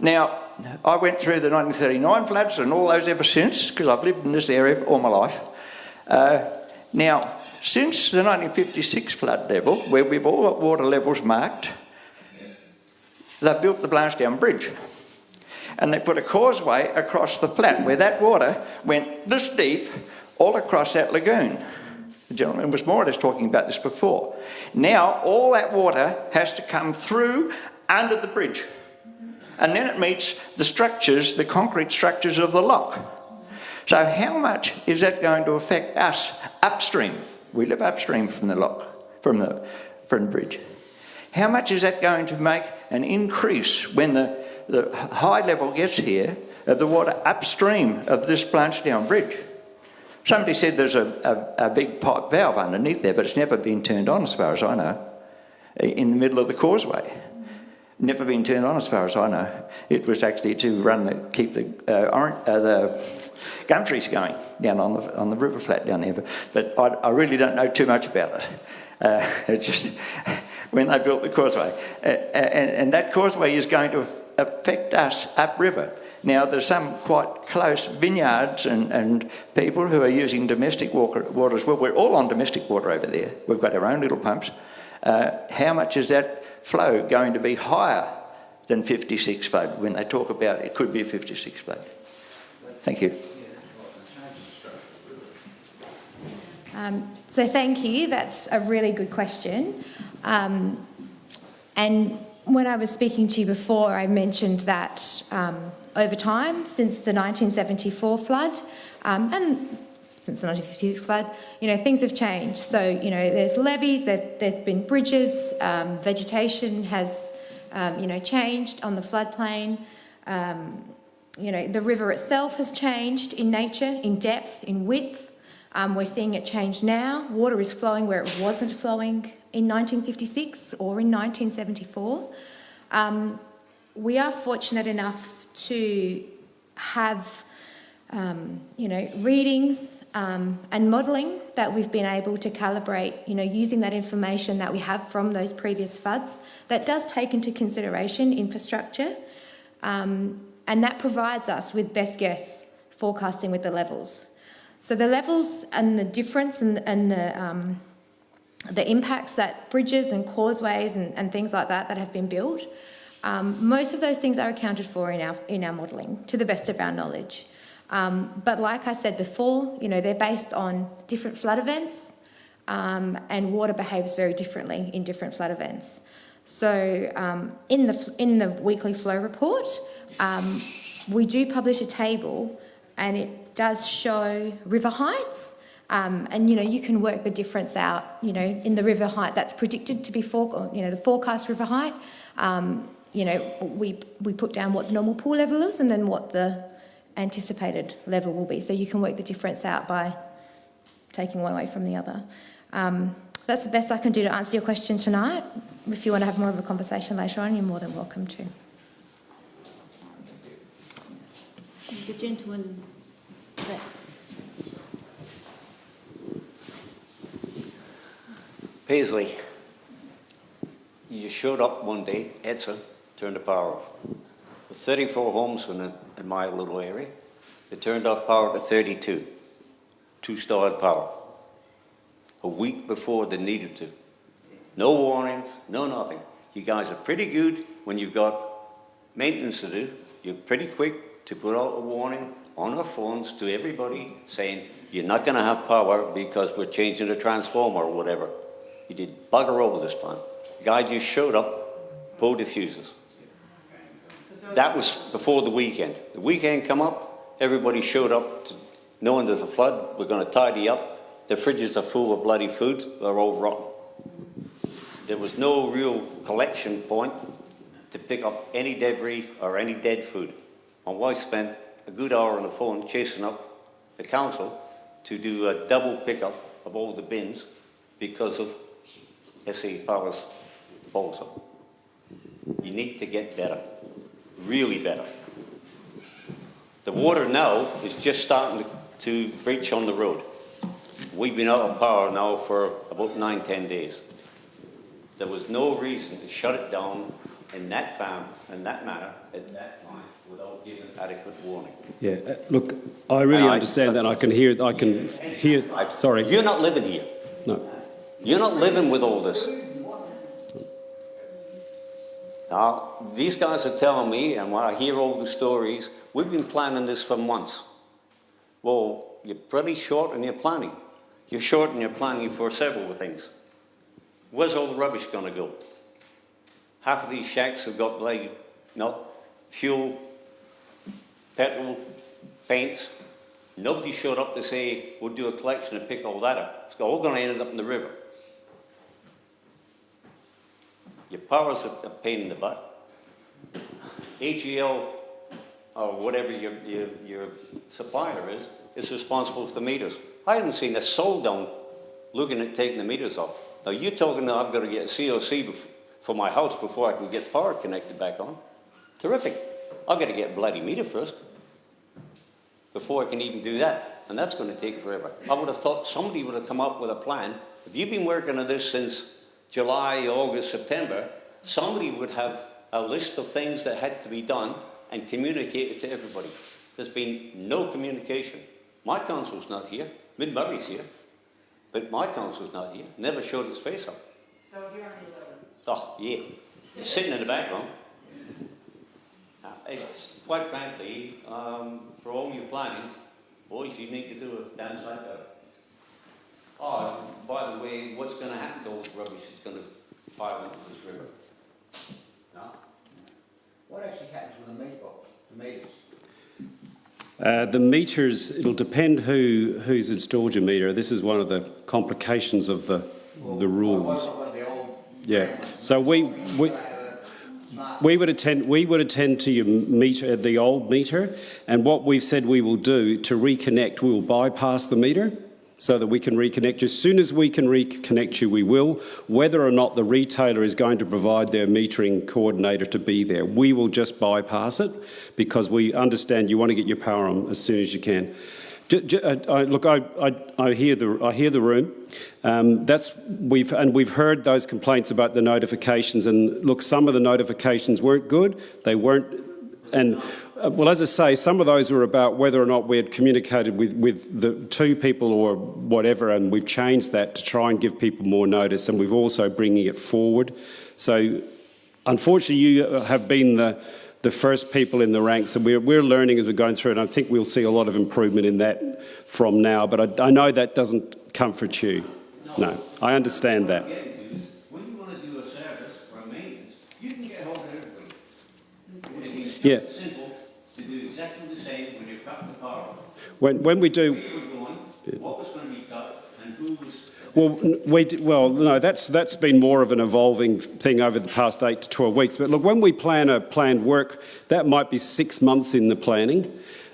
Now, I went through the 1939 floods and all those ever since, because I've lived in this area all my life. Uh, now, since the 1956 flood level, where we've all got water levels marked, they built the Blanchetown Bridge. And they put a causeway across the flat where that water went this deep all across that lagoon. The gentleman was more or less talking about this before. Now, all that water has to come through under the bridge. And then it meets the structures, the concrete structures of the lock. So how much is that going to affect us upstream? We live upstream from the lock, from the, from the bridge. How much is that going to make an increase when the, the high level gets here of the water upstream of this Blanchetown Bridge? Somebody said there's a, a, a big pipe valve underneath there, but it's never been turned on as far as I know, in the middle of the causeway. Never been turned on as far as I know. It was actually to run the, keep the, uh, orange, uh, the gum trees going down on the, on the river flat down there. But, but I, I really don't know too much about it. Uh, <laughs> it's just when they built the causeway. Uh, and, and that causeway is going to affect us upriver. Now, there's some quite close vineyards and, and people who are using domestic water, water as well. We're all on domestic water over there. We've got our own little pumps. Uh, how much is that flow going to be higher than 56 flood when they talk about it could be a 56 flood? Thank you. Um, so thank you. That's a really good question. Um, and when I was speaking to you before, I mentioned that um, over time, since the 1974 flood, um, and since the 1956 flood, you know, things have changed. So, you know, there's levees, there, there's been bridges, um, vegetation has, um, you know, changed on the floodplain. Um, you know, the river itself has changed in nature, in depth, in width. Um, we're seeing it change now. Water is flowing where it wasn't flowing in 1956 or in 1974. Um, we are fortunate enough to have, um, you know, readings um, and modelling that we've been able to calibrate, you know, using that information that we have from those previous floods that does take into consideration infrastructure um, and that provides us with best guess forecasting with the levels. So the levels and the difference and, and the, um, the impacts that bridges and causeways and, and things like that that have been built, um, most of those things are accounted for in our, in our modelling to the best of our knowledge. Um, but like I said before, you know, they're based on different flood events um, and water behaves very differently in different flood events. So um, in, the, in the weekly flow report, um, we do publish a table and it does show river heights. Um, and you know you can work the difference out. You know in the river height that's predicted to be for you know the forecast river height. Um, you know we we put down what the normal pool level is and then what the anticipated level will be. So you can work the difference out by taking one away from the other. Um, that's the best I can do to answer your question tonight. If you want to have more of a conversation later on, you're more than welcome to. The gentleman that Paisley, you showed up one day, Edson, turned the power off. With 34 homes in, in my little area, they turned off power to 32, two-starred power, a week before they needed to. No warnings, no nothing. You guys are pretty good when you've got maintenance to do. You're pretty quick to put out a warning on our phones to everybody saying, you're not going to have power because we're changing the transformer or whatever. You did bugger all this time. The guy just showed up, pulled the fuses. That was before the weekend. The weekend come up, everybody showed up to, knowing there's a flood, we're going to tidy up. The fridges are full of bloody food, they're all rotten. There was no real collection point to pick up any debris or any dead food. My wife spent a good hour on the phone chasing up the council to do a double pickup of all the bins because of SA Power's proposal. You need to get better, really better. The water now is just starting to, to breach on the road. We've been out of power now for about nine, ten days. There was no reason to shut it down in that farm, in that manner, at that time, without giving adequate warning. Yeah, uh, look, I really And I- understand that. I can hear, I can hear, sorry. You're not living here. No. You're not living with all this. Now, these guys are telling me, and when I hear all the stories, we've been planning this for months. Well, you're pretty short in your planning. You're short in your planning for several things. Where's all the rubbish going to go? Half of these shacks have got bloody, no, fuel, petrol, paints. Nobody showed up to say, we'll do a collection and pick all that up. It's all going to end up in the river. Your power's a a pain in the butt. AGL, or whatever your, your, your supplier is, is responsible for the meters. I haven't seen a soul down looking at taking the meters off. Now you're talking that I've got to get a COC for my house before I can get power connected back on. Terrific. I've got to get a bloody meter first before I can even do that. And that's going to take forever. I would have thought somebody would have come up with a plan. If you've been working on this since July, August, September, somebody would have a list of things that had to be done and communicate it to everybody. There's been no communication. My council's not here. Mid-Murray's here. But my council's not here. Never showed its face up. They were here on the 11th. Oh, yeah. Sitting in the background. Uh, It's, quite frankly, um, for all your planning, boys, you need to do a damn sight better. Oh, by the way, what's gonna happen to all this rubbish that's gonna pile into this river? No? What actually happens with the meat box, the meters? Uh, the meters, it'll depend who who's installed your meter. This is one of the complications of the the rules. Yeah. So we we. We would attend. We would attend to your meter, the old meter, and what we've said we will do to reconnect, we will bypass the meter, so that we can reconnect you. As soon as we can reconnect you, we will. Whether or not the retailer is going to provide their metering coordinator to be there, we will just bypass it because we understand you want to get your power on as soon as you can. Uh, I- look, I, I, I hear the I hear the room. Um, that's we've and we've heard those complaints about the notifications. And look, some of the notifications weren't good. They weren't and uh, well, as I say, some of those were about whether or not we had communicated with, with the two people or whatever, and we've changed that to try and give people more notice, and we've also bringing it forward. So, unfortunately, you have been the the first people in the ranks, and we're, we're learning as we're going through, and I think we'll see a lot of improvement in that from now. But I, I know that doesn't comfort you. No, I understand that. What I'm getting to is, when you want to do a service or a maintenance, you can get hold of everybody. Just Yeah. simple to do exactly the same when you're cutting the power. When, when we do, Where going, what was going to be cut, and who was Well, we well, no, that's that's been more of an evolving thing over the past eight to twelve weeks. But look, when we plan a planned work, that might be six months in the planning.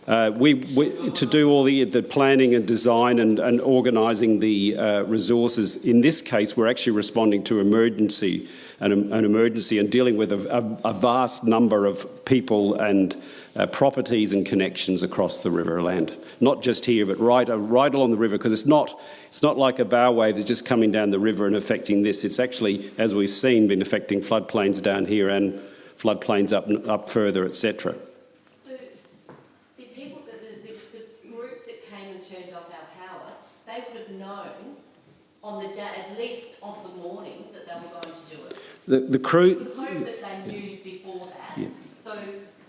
Uh, we, we to do all the the planning and design and, and organising the uh, resources. In this case, we're actually responding to emergency an, an emergency and dealing with a, a, a vast number of people and uh, properties and connections across the riverland. Not just here, but right, uh, right along the river, because it's not, it's not like a bow wave that's just coming down the river and affecting this. It's actually, as we've seen, been affecting floodplains down here and floodplains up, up further, etc. So the people, the, the, the, the group that came and turned off our power, they would have known on the day, at least of the morning, that they were going to do it. The, crew... We hope that they knew before that. Yeah. So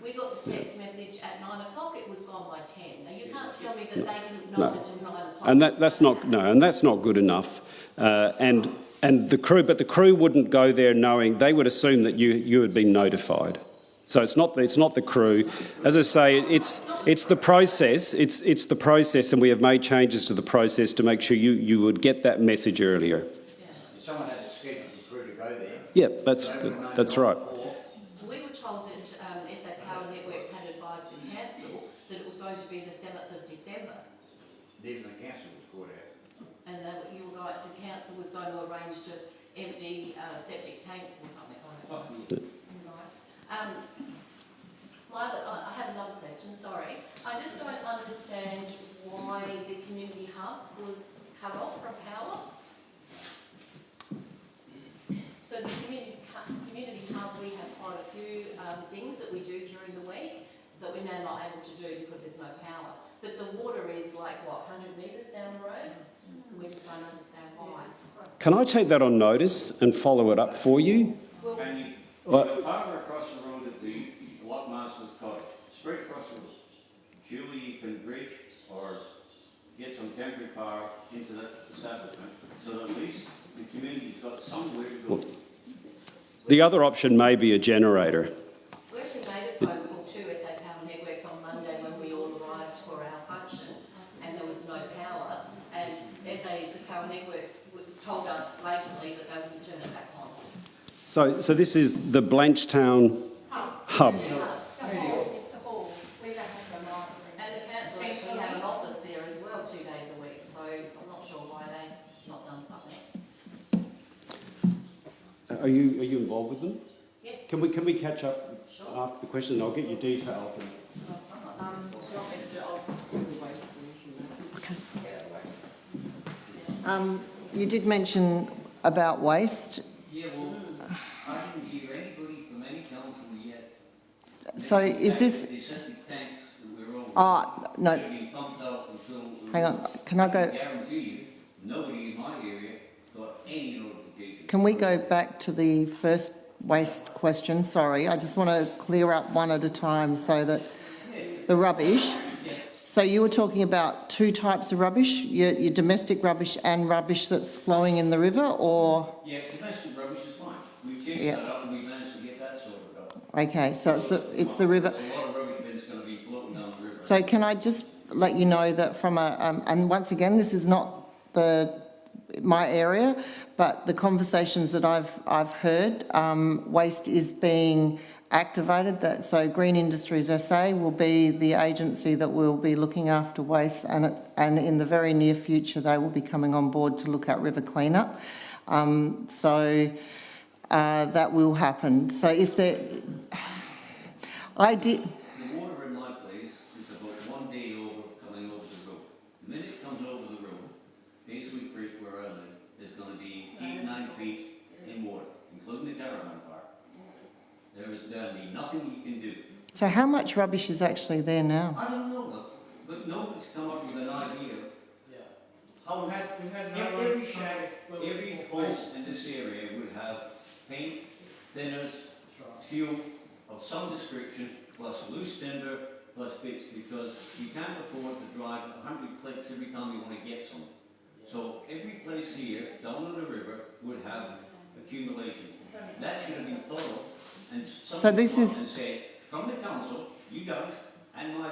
we got the text message at nine o'clock, it was gone by ten. Now you can't tell me that they didn't know No. until nine o'clock. and that, that's not no, and that's not good enough. Uh, and and the crew, but the crew wouldn't go there knowing they would assume that you you had been notified. So it's not it's not the crew. As I say, it's it's the process. It's it's the process, and we have made changes to the process to make sure you you would get that message earlier. Someone has a schedule for crew to go there. Yeah, that's that's right. We were told that um, SA Power Networks had advised the council that it was going to be the seventh of December. Even the council was caught out. And that you were going, the council was going to arrange to empty uh, septic tanks or something like that. Right. Um, my I I have another question, sorry. I just don't understand why the community hub was cut off from power. So the community, hu- community we have quite a few um, things that we do during the week that we're now not able to do because there's no power. But the water is like, what, 100 metres down the road? We just don't understand why. Can I take that on notice and follow it up for you? Can you, Well- the power across the road at the Lockmaster's Cottage, straight across the road. Surely you can bridge or get some temporary power into that establishment, so that at least the community's got somewhere to go. The other option may be a generator. We actually made a phone call to SA Power Networks on Monday when we all arrived for our function and there was no power. And SA Power Networks told us blatantly that they wouldn't turn it back on. So so this is the Blanchetown hub. It's the hall. We don't have the And the council actually have an office there as well, two days a week, so I'm not sure why they've not done something. Are you are you involved with them? Yes. Can we can we catch up after the question? I'll get your details. Um, do you want me to do, I'll Um, you did mention about waste. Yeah, well, I didn't hear anybody from any council yet. So is this, The septic tanks that we're all. ah, no, pumped out until. hang on, can I I go, guarantee you, nobody in my area got any notification. can we go back to the first waste question? Sorry, I just want to clear up one at a time so that the rubbish. So you were talking about two types of rubbish, your, your domestic rubbish and rubbish that's flowing in the river or? Yeah, domestic rubbish is fine. We chased Yeah. that up and we managed to get that sorted out. Okay, so it's the, it's the river. A lot of rubbish bins gonna be floating down the river. So can I just let you know that from a, um, and once again, this is not the, my area, but the conversations that I've, I've heard, um, waste is being activated, that, so Green Industries SA will be the agency that will be looking after waste and, it- and in the very near future, they will be coming on board to look at river cleanup. Um, so, uh, that will happen. So if there, I did, The water in my place is about one day over coming over the road. The minute it comes over the road, Paisley Creek where I live is gonna be eight, nine feet in water, including the caravan park. There is gonna be nothing you can do. so how much rubbish is actually there now? I don't know, but, but nobody's come up with an idea. How, We've had, we've had no ev- every come shack, every with- house in this area would have paint, thinners, fuel of some description, plus loose timber, plus bits, because you can't afford to drive a hundred clicks every time you wanna get some. So every place here, down on the river, would have accumulation. That should have been thought of, and So this is- from the council, you guys, and my.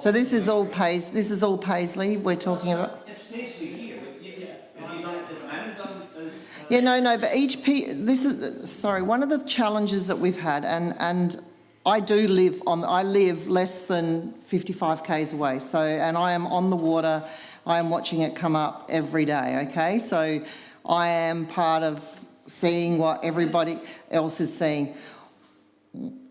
So this is all Pais, this is all Paisley we're talking about? It's Paisley here, but you, have you done, has man done, has, Yeah, no, no, but each P, this is, sorry, one of the challenges that we've had, and, and I do live on, I live less than 55 k's away, so, and I am on the water, I am watching it come up every day, okay? So I am part of seeing what everybody else is seeing.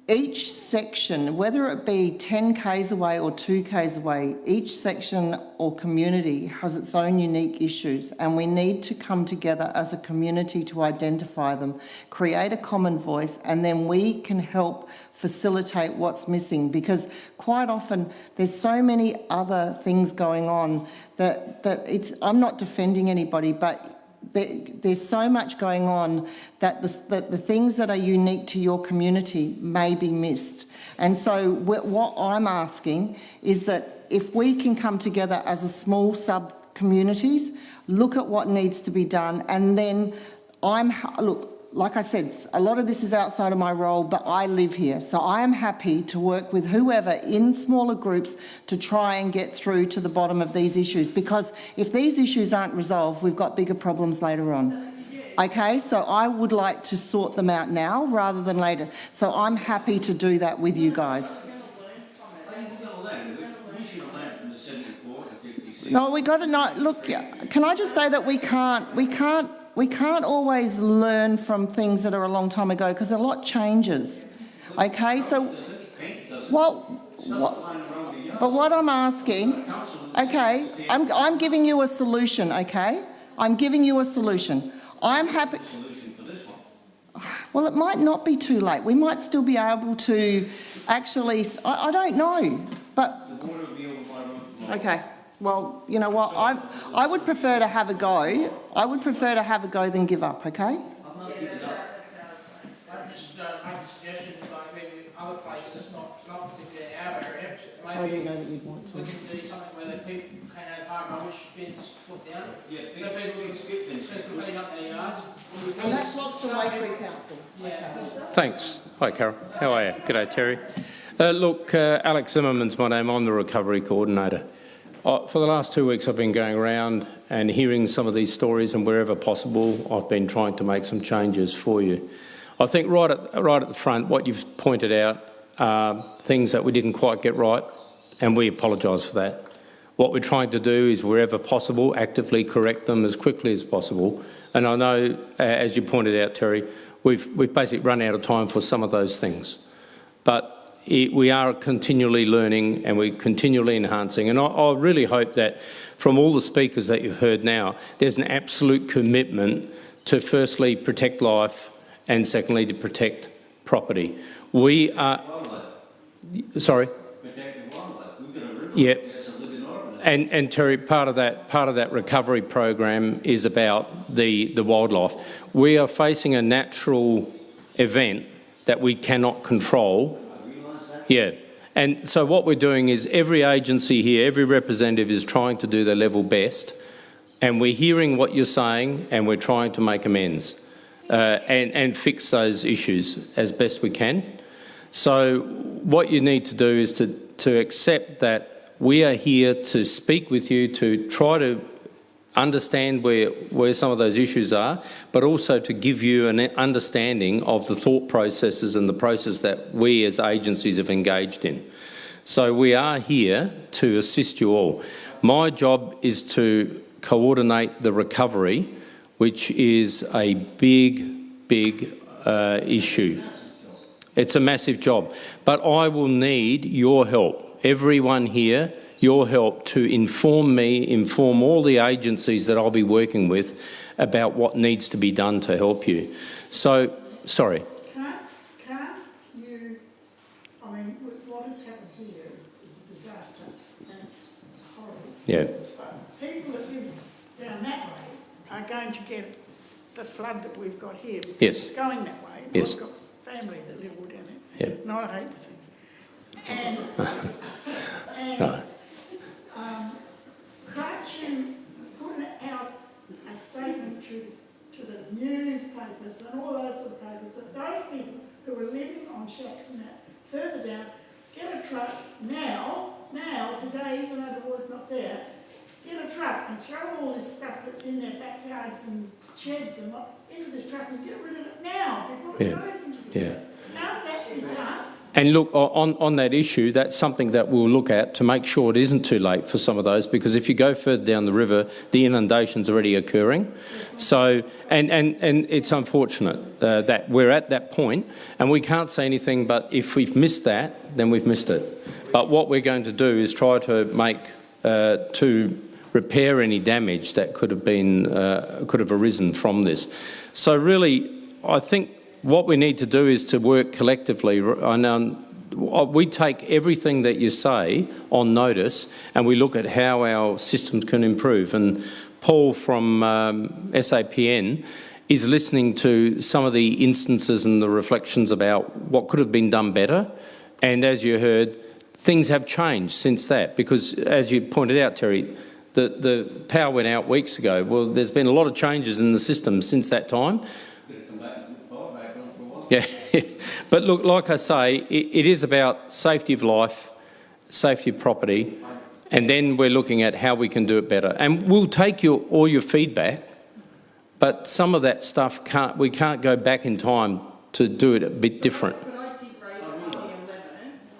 Each section, whether it be 10 k's away or 2 k's away, each section or community has its own unique issues and we need to come together as a community to identify them, create a common voice and then we can help facilitate what's missing. Because quite often there's so many other things going on that, that it's, I'm not defending anybody but there's so much going on that the, that the things that are unique to your community may be missed. And so what I'm asking is that if we can come together as a small sub-communities, look at what needs to be done, and then I'm, look, like I said, a lot of this is outside of my role, but I live here. So I am happy to work with whoever in smaller groups to try and get through to the bottom of these issues. Because if these issues aren't resolved, we've got bigger problems later on. Okay, so I would like to sort them out now rather than later. So I'm happy to do that with you guys. No, we got to know, look, can I just say that we can't, we can't, we can't always learn from things that are a long time ago because a lot changes. Okay, so, well, what, but what I'm asking, okay, I'm, I'm giving you a solution, okay? I'm giving you a solution. I'm happy. Well, it might not be too late. We might still be able to actually, I, I don't know, but The water will be over my road tomorrow. Okay, well, you know what, I, I would prefer to have a go, I would prefer to have a go than give up, okay? I'm not giving up. I just uh, make a suggestion, like maybe other places, not, not particularly our area, I maybe don't know that you'd want we to. can do something where they keep, can have hard rubbish bins put down. Yeah, So big, people big skip bins. can clean up their yards. And that's what's the Waikerie Council. Yeah. Thanks. Hi, Carol. How are you? G'day, Terry. Uh, look, uh, Alex Zimmerman's my name. I'm the recovery coordinator. Uh, for the last two weeks, I've been going around and hearing some of these stories, and wherever possible, I've been trying to make some changes for you. I think right at, right at the front, what you've pointed out are things that we didn't quite get right, and we apologise for that. What we're trying to do is, wherever possible, actively correct them as quickly as possible. And I know, as you pointed out, Terry, we've, we've basically run out of time for some of those things. But it, we are continually learning and we're continually enhancing. And I, I really hope that from all the speakers that you've heard now, there's an absolute commitment to firstly protect life and secondly to protect property. We are... Sorry? Organism. And, and Terry, part of that part of that recovery program is about the the wildlife. We are facing a natural event that we cannot control. Yeah. And so what we're doing is every agency here, every representative is trying to do their level best, and we're hearing what you're saying, and we're trying to make amends uh, and and fix those issues as best we can. So what you need to do is to to accept that we are here to speak with you, to try to understand where, where some of those issues are, but also to give you an understanding of the thought processes and the process that we as agencies have engaged in. So we are here to assist you all. My job is to coordinate the recovery, which is a big, big uh, issue. It's a massive job, but I will need your help. Everyone here, your help to inform me, inform all the agencies that I'll be working with about what needs to be done to help you. So, sorry. Can't, can't you, I mean, what has happened here is, is a disaster and it's horrible. Yeah. But people that live down that way are going to get the flood that we've got here. because Yes. It's going that way. Yes. We've got family that live all down there. Yeah. And I hate things. And, <laughs> and No. Um, can't put out a statement to, to the newspapers and all those sort of papers that those people who are living on shacks and that further down, get a truck now, now, today, even though the water's not there, get a truck and throw all this stuff that's in their backyards and sheds and what into this truck and get rid of it now before it Yeah. goes into the Yeah. Can't that be done? And look, on, on that issue, that's something that we'll look at to make sure it isn't too late for some of those, because if you go further down the river, the inundation's already occurring. So, and, and, and it's unfortunate uh, that we're at that point, and we can't say anything, but if we've missed that, then we've missed it. But what we're going to do is try to make, uh, to repair any damage that could have been, uh, could have arisen from this. So really, I think what we need to do is to work collectively. Know we take everything that you say on notice and we look at how our systems can improve. And Paul from um, SAPN is listening to some of the instances and the reflections about what could have been done better. And as you heard, things have changed since that because, as you pointed out, Terry, the, the power went out weeks ago. Well, there's been a lot of changes in the system since that time. <laughs> Yeah, but look, like I say, it, it is about safety of life, safety of property, and then we're looking at how we can do it better. And we'll take your, all your feedback, but some of that stuff can't, we can't go back in time to do it a bit different. Yeah. because obviously i have a son that takes food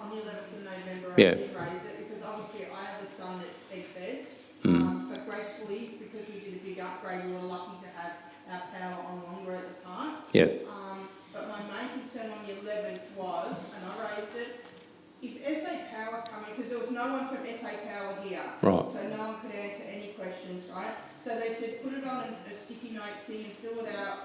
but I did raise it on the 11th, on the 11th of November, Yeah. I did raise it because obviously I have a son that's peg fed. Mm. Um, but gracefully, because we did a big upgrade, we were lucky to have our power on longer at the park. Yeah. Um, but my main concern on the 11th was, and I raised it, if SA Power coming, because there was no one from SA Power here. Right. So no one could answer any questions, right? So they said, put it on a, a sticky note thing and fill it out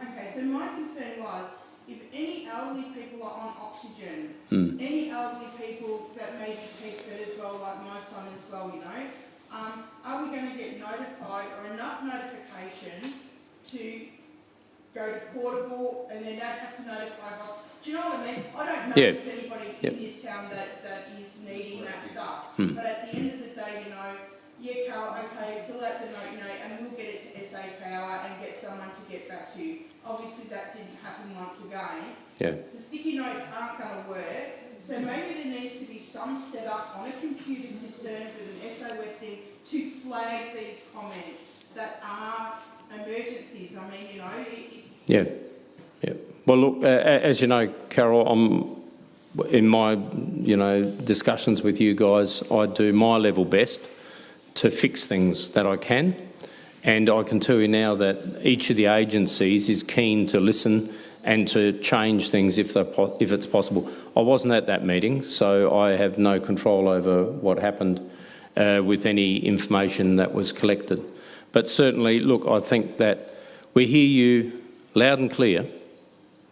Okay, so my concern was, if any elderly people are on oxygen, Hmm. any elderly people that may be peg-fed as well, like my son as well, you know, um, are we going to get notified or enough notification to go to portable and then don't have to notify us? Do you know what I mean? I don't know Yeah. if there's anybody Yep. in this town that, that is needing that stuff. Hmm. But at the end of the day, you know, yeah, Carol, okay, fill out the note, know, and we'll get it to SA Power and get someone to get back to you. Obviously, that didn't happen once again. Yeah. The sticky notes aren't going to work, so maybe there needs to be some setup on a computer system with an SOS thing to flag these comments that are emergencies. I mean, you know, it's Yeah, yeah. Well, look, uh, as you know, Carol, I'm in my, you know, discussions with you guys. I do my level best to fix things that I can, and I can tell you now that each of the agencies is keen to listen and to change things if if it's possible. I wasn't at that meeting, so I have no control over what happened uh, with any information that was collected. But certainly, look, I think that we hear you loud and clear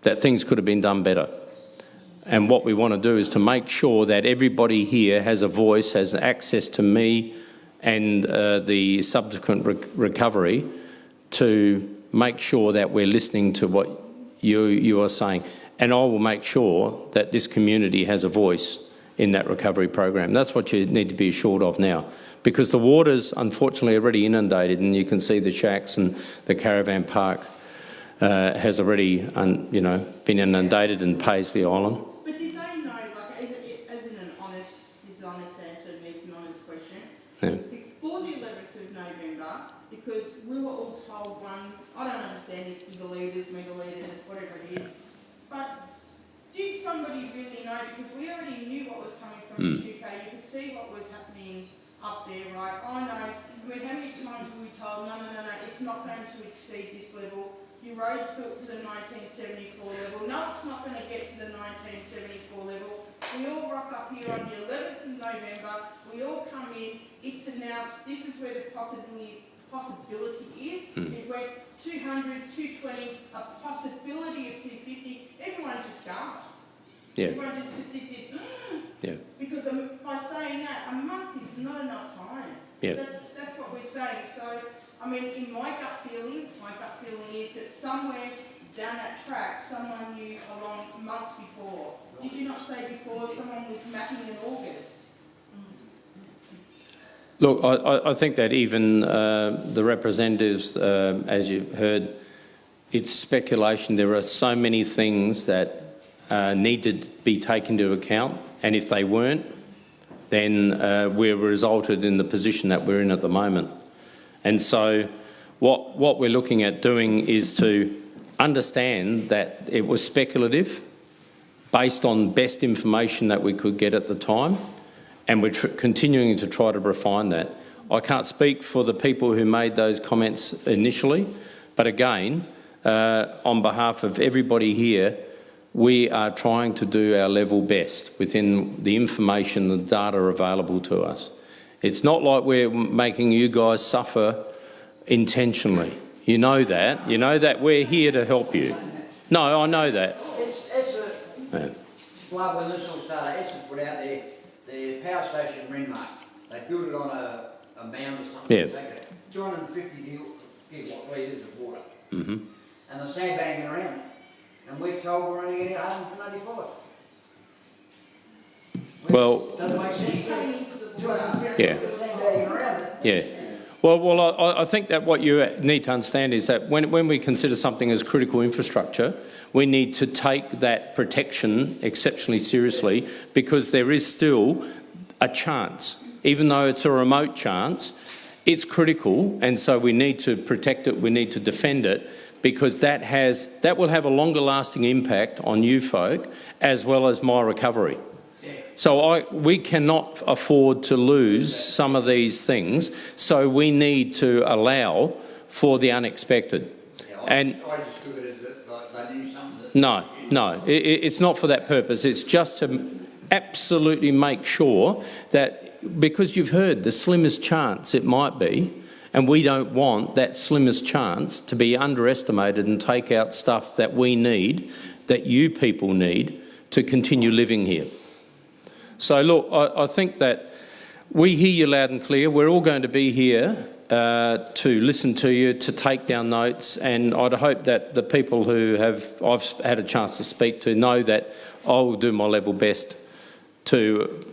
that things could have been done better. And what we want to do is to make sure that everybody here has a voice, has access to me and uh, the subsequent recovery to make sure that we're listening to what you, you are saying. And I will make sure that this community has a voice in that recovery program. That's what you need to be assured of now. Because the water's unfortunately already inundated and you can see the shacks and the caravan park uh, has already un, you know, been inundated and pays the island. But did they know, like, as, as an honest, this is honest answer, it needs an honest question, yeah. In hmm. UK, you could see what was happening up there, right? I know, I mean, how many times were we told, no, no, no, no, it's not going to exceed this level. Your road's built to the 1974 level. No, it's not going to get to the 1974 level. We all rock up here on the 11th of November. We all come in. It's announced. This is where the possibility possibility is. Hmm. It went 200, 220, a possibility of 250. Everyone just gasped. Yeah, Everyone just did this. yeah. Because um, by saying that, a month is not enough time. Yeah. That's, that's what we're saying. So, I mean, in my gut feeling, my gut feeling is that somewhere down that track, someone knew along months before. Did you not say before someone was mapping in August? Look, I, I- I think that even uh, the representatives, um as you heard, it's speculation. There are so many things that uh, need to be taken into account, and if they weren't, then uh, we're resulted in the position that we're in at the moment. And so, what what we're looking at doing is to understand that it was speculative, based on best information that we could get at the time, and we're continuing to try to refine that. I can't speak for the people who made those comments initially, but again, uh, on behalf of everybody here, we are trying to do our level best within the information, the data available to us. It's not like we're making you guys suffer intentionally. You know that. You know that we're here to help you. No, I know that. It's, it's a, Yeah. well, when this all started, it's put out there, the power station Renmark, they built it on a, a mound or something. Yeah. They Two hundred and fifty gigawatt litres of water, hmm and they're sandbagging around it. And we're told we're only getting hundred and eighty-five. Well, Doesn't make sense. Two hundred and fifty, Yeah. they're sandbagging around it. Yeah. Well, well, I, I think that what you need to understand is that when, when we consider something as critical infrastructure, we need to take that protection exceptionally seriously because there is still a chance, even though it's a remote chance, it's critical, and so we need to protect it, we need to defend it, because that has that will have a longer lasting impact on you folk as well as my recovery. So I, we cannot afford to lose some of these things, so we need to allow for the unexpected. And I just it as that, like, they knew something no, no, i i- it's not for that purpose. It's just to absolutely make sure that because you've heard the slimmest chance it might be, and we don't want that slimmest chance to be underestimated and take out stuff that we need, that you people need to continue living here. So look, I, I think that we hear you loud and clear. We're all going to be here uh, to listen to you, to take down notes, and I'd hope that the people who have I've had a chance to speak to know that I will do my level best to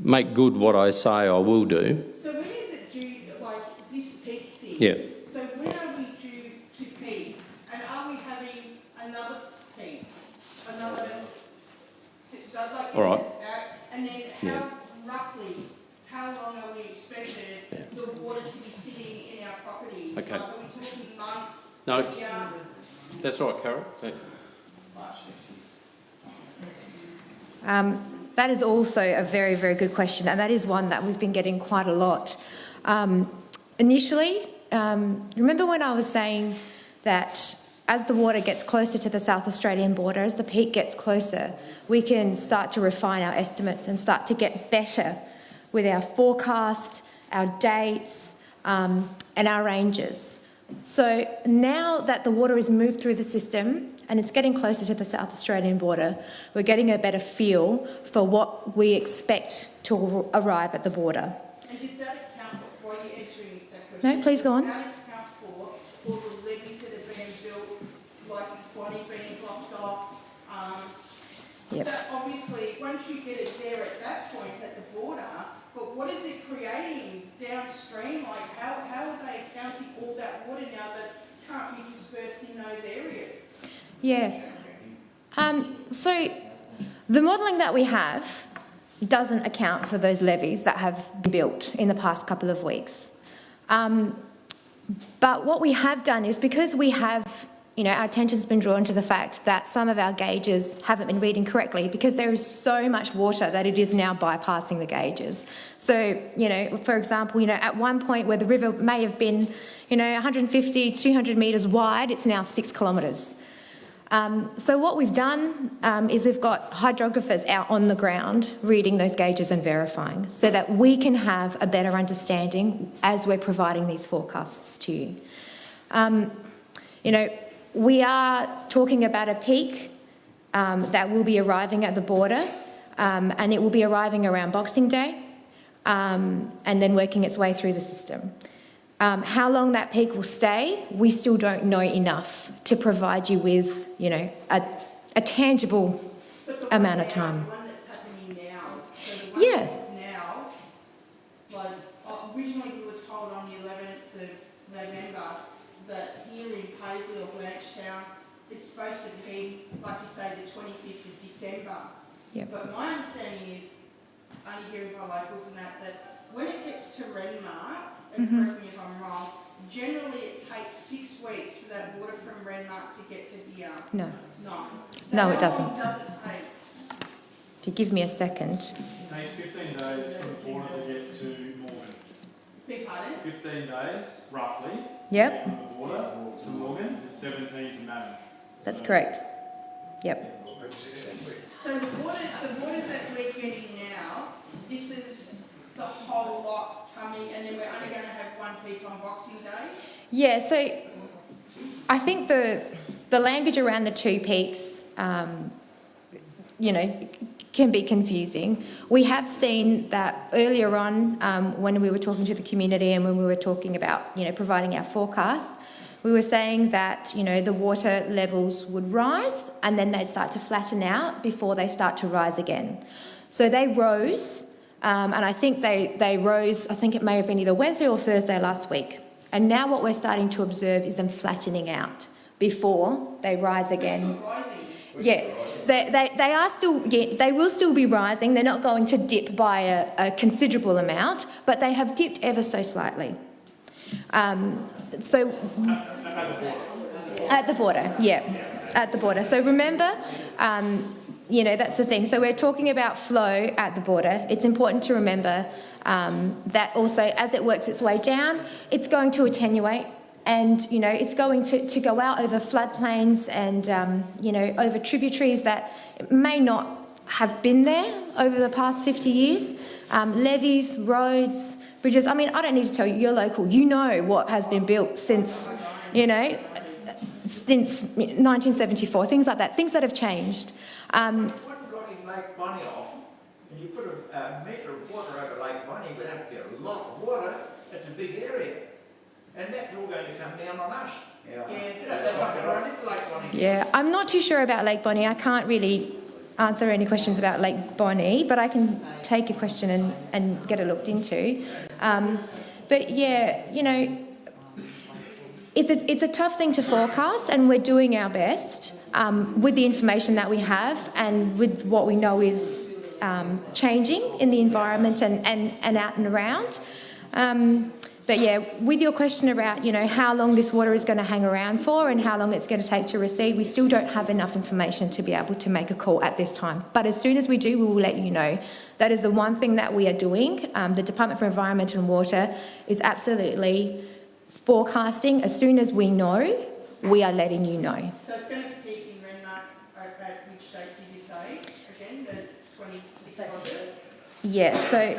make good what I say I will do. So when is it due, like this peak thing? Yeah. So when are we due to peak? And are we having another peak? Another, like, All right. And then Yeah. roughly, how long are we expected the water to be sitting in our properties? Okay. Like, Are we talking months? No. year? That's right, Carol. Um, that is also a very, very good question, and that is one that we've been getting quite a lot. Um, initially, um, remember when I was saying that as the water gets closer to the South Australian border, as the peak gets closer, we can start to refine our estimates and start to get better with our forecast, our dates, um, and our ranges. So now that the water is moved through the system and it's getting closer to the South Australian border, we're getting a better feel for what we expect to arrive at the border. And does that account for, while you're answering that question? No, please go on. Does that account for all the levees that have been built, like Swanee being blocked off? Um, Yep. that obviously, once you get it there at that point, at the border, but what is it creating downstream? Like, how, how are they accounting all that water now that can't be dispersed in those areas? Yeah. Um, so the modelling that we have doesn't account for those levees that have been built in the past couple of weeks. Um, but what we have done is because we have you know, our attention's been drawn to the fact that some of our gauges haven't been reading correctly because there is so much water that it is now bypassing the gauges. So, you know, for example, you know, at one point where the river may have been, you know, 150, 200 metres wide, it's now six kilometres. Um, so what we've done um, is we've got hydrographers out on the ground reading those gauges and verifying so that we can have a better understanding as we're providing these forecasts to you. Um, you know, we are talking about a peak um, that will be arriving at the border um, and it will be arriving around Boxing Day um, and then working its way through the system. Um, how long that peak will stay, we still don't know enough to provide you with, you know, a, a tangible amount of time. The one that's happening now, so Yeah. now, like, originally we were told on the eleventh of November that here in Paisley or Blanchetown, it's supposed to be, like you say, the twenty-fifth of December. Yep. But my understanding is, only hearing by locals and that, that when it gets to Renmark, and Mhm. correct me if I'm wrong, generally it takes six weeks for that water from Renmark to get to here. No. No. So No, it doesn't. does it take? If you give me a second. It takes 15 days from the border to get to Morgan. Beg pardon? 15 days, roughly. Yep. From the border to Morgan, and 17 to Mannum. That's correct. Yep. So the water, the water that we're getting now, this is the whole lot coming, and then we're only gonna have one peak on Boxing Day? Yeah, so I think the the language around the two peaks, um, you know, can be confusing. We have seen that earlier on um, when we were talking to the community and when we were talking about, you know, providing our forecast, we were saying that, you know, the water levels would rise and then they'd start to flatten out before they start to rise again. So they rose, um, and I think they, they rose, I think it may have been either Wednesday or Thursday last week. And now what we're starting to observe is them flattening out before they rise again. Yeah, they, they, they are still, yeah, they will still be rising. They're not going to dip by a, a considerable amount, but they have dipped ever so slightly. Um, so at the border, yeah, at the border. So remember, um, you know, that's the thing. So we're talking about flow at the border. It's important to remember um, that also as it works its way down, it's going to attenuate and, you know, it's going to, to go out over floodplains and, um, you know, over tributaries that may not have been there over the past 50 years. Um, levees, roads, bridges. I mean, I don't need to tell you, you're local. You know what has been built since, you know, since 1974, things like that, things that have changed. Um, What blocking off, and you put a, a metre of water over Lake Bonney without get a lot of water, that's a big area. And that's all going to come down on us. Yeah. That's not going to run into Lake Bonney. Yeah, I'm not too sure about Lake Bonney. I can't really answer any questions about Lake Bonney, but I can take a question and, and get it looked into. Um, but yeah, you know, it's a, it's a tough thing to forecast, and we're doing our best um, with the information that we have and with what we know is um, changing in the environment and, and, and out and around. Um, but yeah, with your question about, you know, how long this water is going to hang around for and how long it's going to take to recede, we still don't have enough information to be able to make a call at this time. But as soon as we do, we will let you know. That is the one thing that we are doing. Um, the Department for Environment and Water is absolutely forecasting. As soon as we know, we are letting you know. So it's going to peak in Renmark at, at which date did you say? Again, the twenty-sixth of it? Yeah, so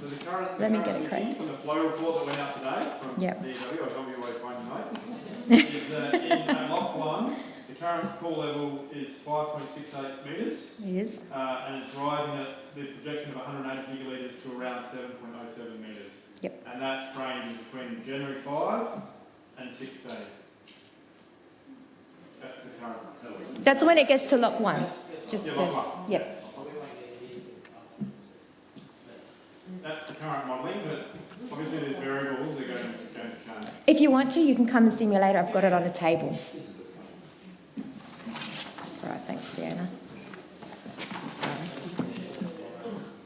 So the current, Let me get it correct. From the flow report that went out today from Yep. DW, I'll tell you where to find your notes, is uh, in <laughs> lock one, the current pool level is 5.68 metres. it is. Uh, and it's rising at the projection of 180 gigalitres to around 7.07 metres. Yep. And that's ranging between January 5 and 16. That's the current level. That's when it gets to lock one. Just Yeah, to, lock one. yep. That's the current modelling, but obviously there's variables that are going to, going to change. If you want to, you can come and see me later. I've got it on a table. That's all right. Thanks, Fiona. Sorry.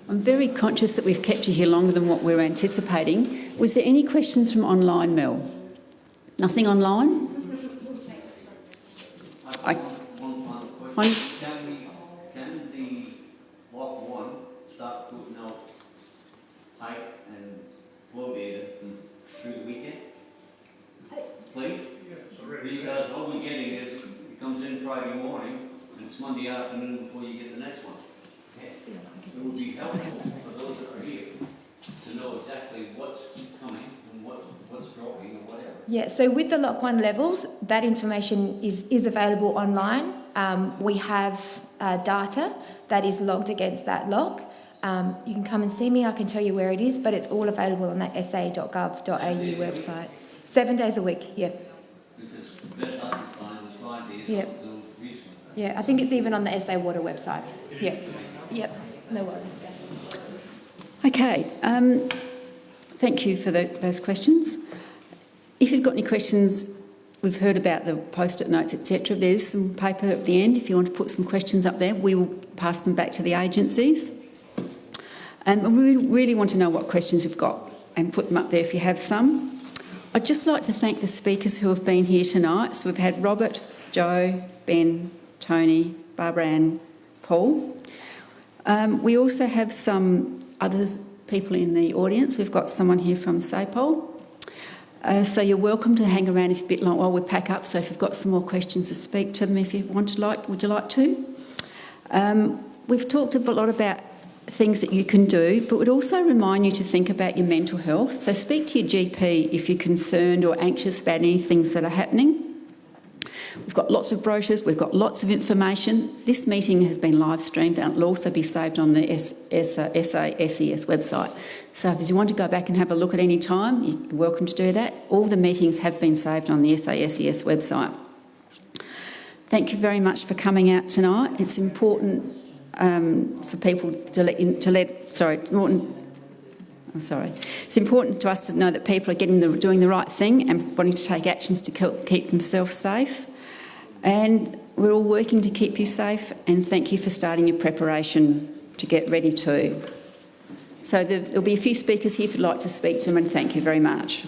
I'm very conscious that we've kept you here longer than what we were anticipating. Was there any questions from online, Mel? Nothing online? Connie? Can Please? Because all we're getting is, it comes in Friday morning, and it's Monday afternoon before you get the next one. It would be helpful for those that are here to know exactly what's coming and what, what's dropping or whatever. Yeah, so with the Lock 1 levels, that information is, is available online. Um, we have uh, data that is logged against that lock. Um, you can come and see me, I can tell you where it is, but it's all available on that sa.gov.au website. Seven days a week, yeah. Because the best I can find is five days Yeah. Yeah, I think it's even on the SA Water website. Yeah, yep, no worries. Okay, um, thank you for tho- those questions. If you've got any questions, we've heard about the post-it notes, etc. There's some paper at the end if you want to put some questions up there. We will pass them back to the agencies. And we really want to know what questions you've got and put them up there if you have some. I'd just like to thank the speakers who have been here tonight. So we've had Robert, Joe, Ben, Tony, Barbara Ann, Paul. Um, we also have some other people in the audience. We've got someone here from SAPOL. Uh, so you're welcome to hang around if a bit long while we pack up. So if you've got some more questions to speak to them, if you want to like, would you like to? Um, we've talked a lot about things that you can do, but would also remind you to think about your mental health. So speak to your GP if you're concerned or anxious about any things that are happening. We've got lots of brochures, we've got lots of information. This meeting has been live streamed and it'll also be saved on the S- S- SA SES website. So if you want to go back and have a look at any time, you're welcome to do that. All the meetings have been saved on the SA SES website. Thank you very much for coming out tonight. It's important um, for people to let, you, to let sorry, Norton, I'm sorry. It's important to us to know that people are getting the, doing the right thing and wanting to take actions to keep, themselves safe. And we're all working to keep you safe and thank you for starting your preparation to get ready too. So there, there'll be a few speakers here if you'd like to speak to them and thank you very much.